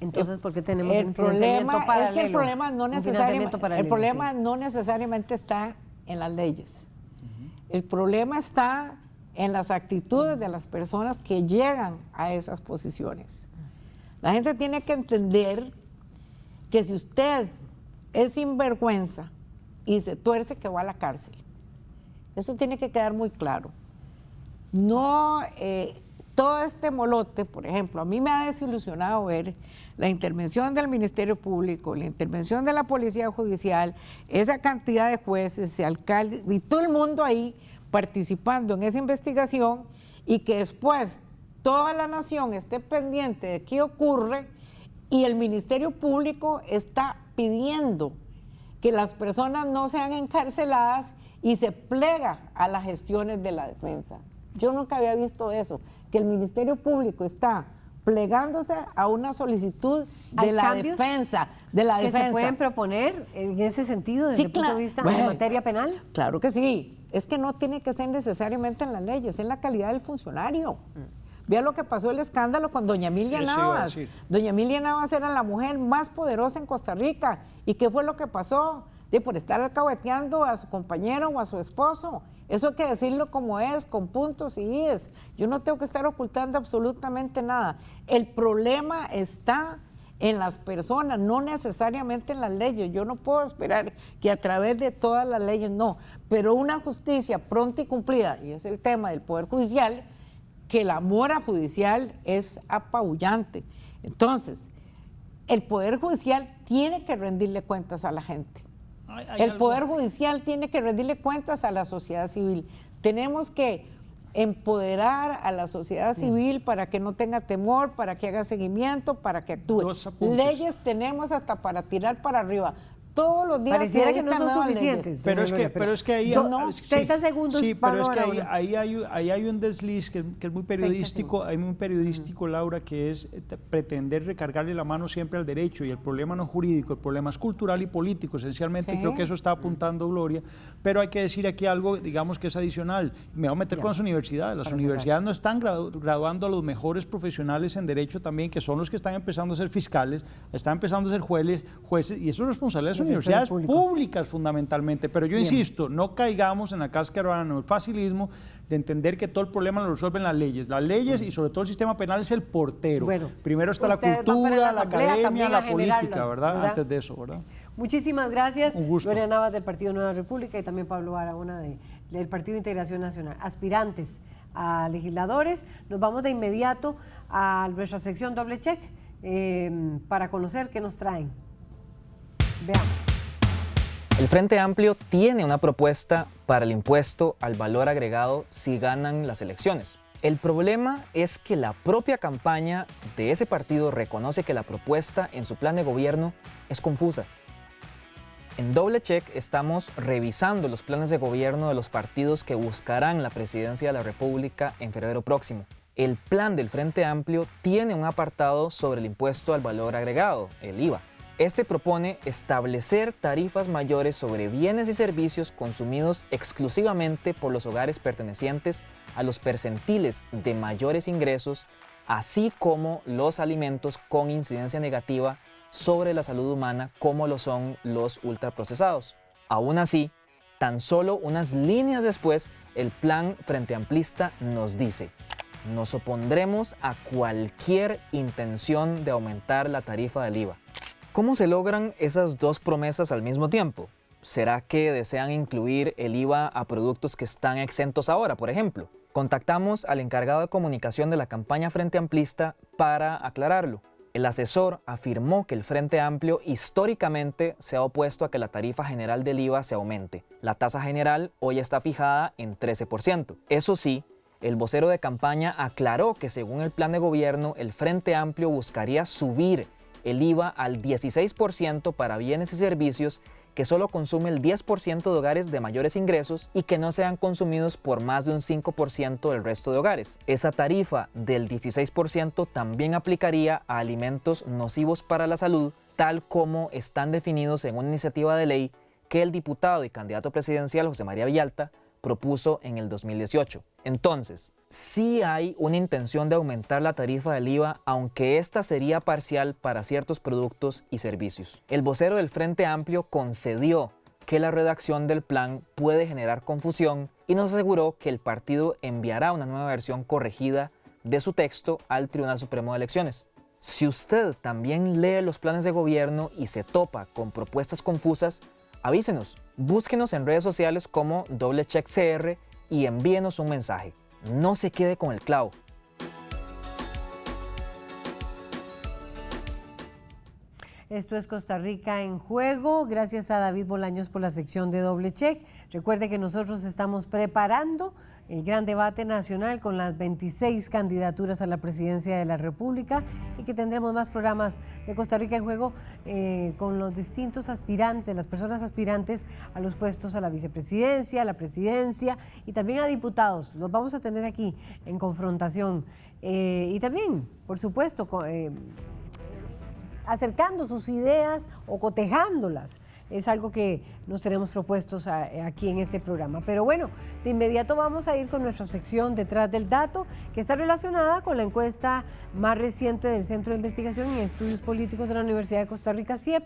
Entonces, ¿por qué tenemos el un problema paralelo? es que el problema no necesariamente el problema sí. no necesariamente está en las leyes. Uh -huh. El problema está en las actitudes de las personas que llegan a esas posiciones. La gente tiene que entender que si usted es sinvergüenza y se tuerce que va a la cárcel. Eso tiene que quedar muy claro. No, eh, todo este molote, por ejemplo, a mí me ha desilusionado ver la intervención del Ministerio Público, la intervención de la Policía Judicial, esa cantidad de jueces, de alcaldes y todo el mundo ahí participando en esa investigación y que después toda la nación esté pendiente de qué ocurre y el Ministerio Público está pidiendo que las personas no sean encarceladas y se plega a las gestiones de la defensa. Yo nunca había visto eso, que el Ministerio Público está plegándose a una solicitud de la defensa, de la que defensa. se pueden proponer en ese sentido desde el punto de vista de materia penal? Claro que sí. Es que no tiene que ser necesariamente en la ley, es en la calidad del funcionario. Mm. Vea lo que pasó el escándalo con doña Emilia Navas. Doña Emilia Navas era la mujer más poderosa en Costa Rica. ¿Y qué fue lo que pasó? De por estar alcahueteando a su compañero o a su esposo. Eso hay que decirlo como es, con puntos y es. Yo no tengo que estar ocultando absolutamente nada. El problema está en las personas, no necesariamente en las leyes. Yo no puedo esperar que a través de todas las leyes, no, pero una justicia pronta y cumplida, y es el tema del Poder Judicial, que la mora judicial es apabullante. Entonces, el Poder Judicial tiene que rendirle cuentas a la gente. El Poder Judicial tiene que rendirle cuentas a la sociedad civil. Tenemos que empoderar a la sociedad civil para que no tenga temor, para que haga seguimiento, para que actúe. Leyes tenemos hasta para tirar para arriba todos los días. Pareciera que no son suficientes. Pero es, que, pero es que ahí... No, 30 segundos. Sí, pero es que ahí, hay, ahí, hay, un desliz que, es muy periodístico, hay muy periodístico, Laura, que es eh, pretender recargarle la mano siempre al derecho y el problema no es jurídico, el problema es cultural y político, esencialmente. Creo que eso está apuntando Gloria, pero hay que decir aquí algo, digamos, que es adicional. Me voy a meter con las universidades. Las universidades no están graduando a los mejores profesionales en derecho también, que son los que están empezando a ser fiscales, están empezando a ser jueces, jueces y eso es responsabilidad universidades públicas. fundamentalmente. Pero yo insisto, no caigamos en la cáscara en el facilismo de entender que todo el problema lo resuelven las leyes. Las leyes y sobre todo el sistema penal es el portero. Primero está la cultura, la, academia, la política, ¿verdad? Antes de eso, ¿verdad? Muchísimas gracias. Un gusto. Gloria Navas del Partido Nueva República y también Pablo Aragona del Partido Integración Nacional. Aspirantes a legisladores. Nos vamos de inmediato a nuestra sección doble check eh, para conocer qué nos traen. Veamos. El Frente Amplio tiene una propuesta para el impuesto al valor agregado si ganan las elecciones. El problema es que la propia campaña de ese partido reconoce que la propuesta en su plan de gobierno es confusa. En Doble Check estamos revisando los planes de gobierno de los partidos que buscarán la presidencia de la República en febrero próximo. El plan del Frente Amplio tiene un apartado sobre el impuesto al valor agregado, el IVA. Este propone establecer tarifas mayores sobre bienes y servicios consumidos exclusivamente por los hogares pertenecientes a los percentiles de mayores ingresos, así como los alimentos con incidencia negativa sobre la salud humana como lo son los ultraprocesados. Aún así, tan solo unas líneas después, el plan Frente Amplista nos dice nos opondremos a cualquier intención de aumentar la tarifa del IVA. ¿Cómo se logran esas dos promesas al mismo tiempo? ¿Será que desean incluir el IVA a productos que están exentos ahora, por ejemplo? Contactamos al encargado de comunicación de la campaña Frente Amplista para aclararlo. El asesor afirmó que el Frente Amplio históricamente se ha opuesto a que la tarifa general del IVA se aumente. La tasa general hoy está fijada en 13%. Eso sí, el vocero de campaña aclaró que según el plan de gobierno, el Frente Amplio buscaría subir el IVA al 16% para bienes y servicios que solo consume el 10% de hogares de mayores ingresos y que no sean consumidos por más de un 5% del resto de hogares. Esa tarifa del 16% también aplicaría a alimentos nocivos para la salud, tal como están definidos en una iniciativa de ley que el diputado y candidato presidencial José María Villalta propuso en el 2018. Entonces, sí hay una intención de aumentar la tarifa del IVA, aunque esta sería parcial para ciertos productos y servicios. El vocero del Frente Amplio concedió que la redacción del plan puede generar confusión y nos aseguró que el partido enviará una nueva versión corregida de su texto al Tribunal Supremo de Elecciones. Si usted también lee los planes de gobierno y se topa con propuestas confusas, Avísenos, búsquenos en redes sociales como doblecheckcr y envíenos un mensaje. No se quede con el clavo. Esto es Costa Rica en juego. Gracias a David Bolaños por la sección de doble check. Recuerde que nosotros estamos preparando el gran debate nacional con las 26 candidaturas a la presidencia de la República y que tendremos más programas de Costa Rica en juego eh, con los distintos aspirantes, las personas aspirantes a los puestos a la vicepresidencia, a la presidencia y también a diputados. Los vamos a tener aquí en confrontación. Eh, y también, por supuesto, eh, acercando sus ideas o cotejándolas. Es algo que nos tenemos propuestos aquí en este programa. Pero bueno, de inmediato vamos a ir con nuestra sección detrás del dato, que está relacionada con la encuesta más reciente del Centro de Investigación y Estudios Políticos de la Universidad de Costa Rica, CIEP,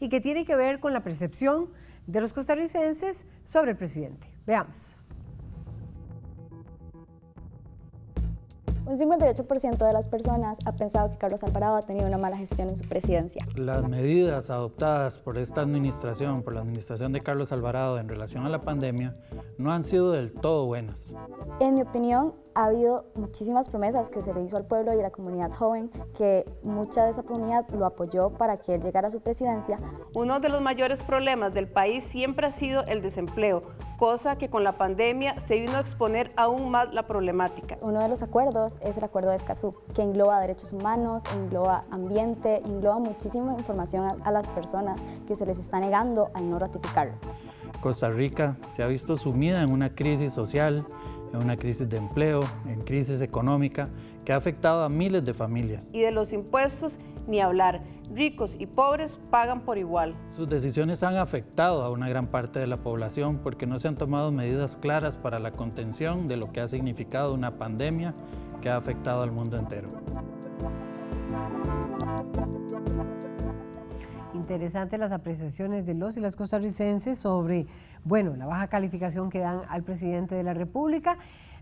y que tiene que ver con la percepción de los costarricenses sobre el presidente. Veamos. Un 58% de las personas ha pensado que Carlos Alvarado ha tenido una mala gestión en su presidencia. Las medidas adoptadas por esta administración, por la administración de Carlos Alvarado en relación a la pandemia, no han sido del todo buenas. En mi opinión, ha habido muchísimas promesas que se le hizo al pueblo y a la comunidad joven, que mucha de esa comunidad lo apoyó para que él llegara a su presidencia. Uno de los mayores problemas del país siempre ha sido el desempleo, cosa que con la pandemia se vino a exponer aún más la problemática. Uno de los acuerdos es el acuerdo de Escazú, que engloba derechos humanos, engloba ambiente, engloba muchísima información a, a las personas que se les está negando al no ratificarlo. Costa Rica se ha visto sumida en una crisis social, en una crisis de empleo, en crisis económica que ha afectado a miles de familias. Y de los impuestos ni hablar, ricos y pobres pagan por igual. Sus decisiones han afectado a una gran parte de la población porque no se han tomado medidas claras para la contención de lo que ha significado una pandemia que ha afectado al mundo entero. Interesantes las apreciaciones de los y las costarricenses sobre, bueno, la baja calificación que dan al presidente de la República.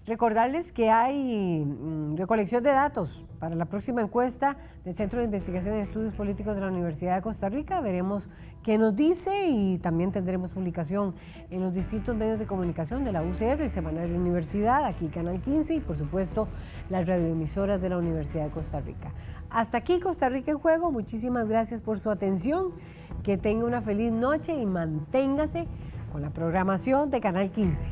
Recordarles que hay mm, recolección de datos para la próxima encuesta del Centro de Investigación y Estudios Políticos de la Universidad de Costa Rica. Veremos qué nos dice y también tendremos publicación en los distintos medios de comunicación de la UCR, el Semanario de Universidad, aquí Canal 15 y por supuesto las radioemisoras de la Universidad de Costa Rica. Hasta aquí Costa Rica en Juego. Muchísimas gracias por su atención. Que tenga una feliz noche y manténgase con la programación de Canal 15.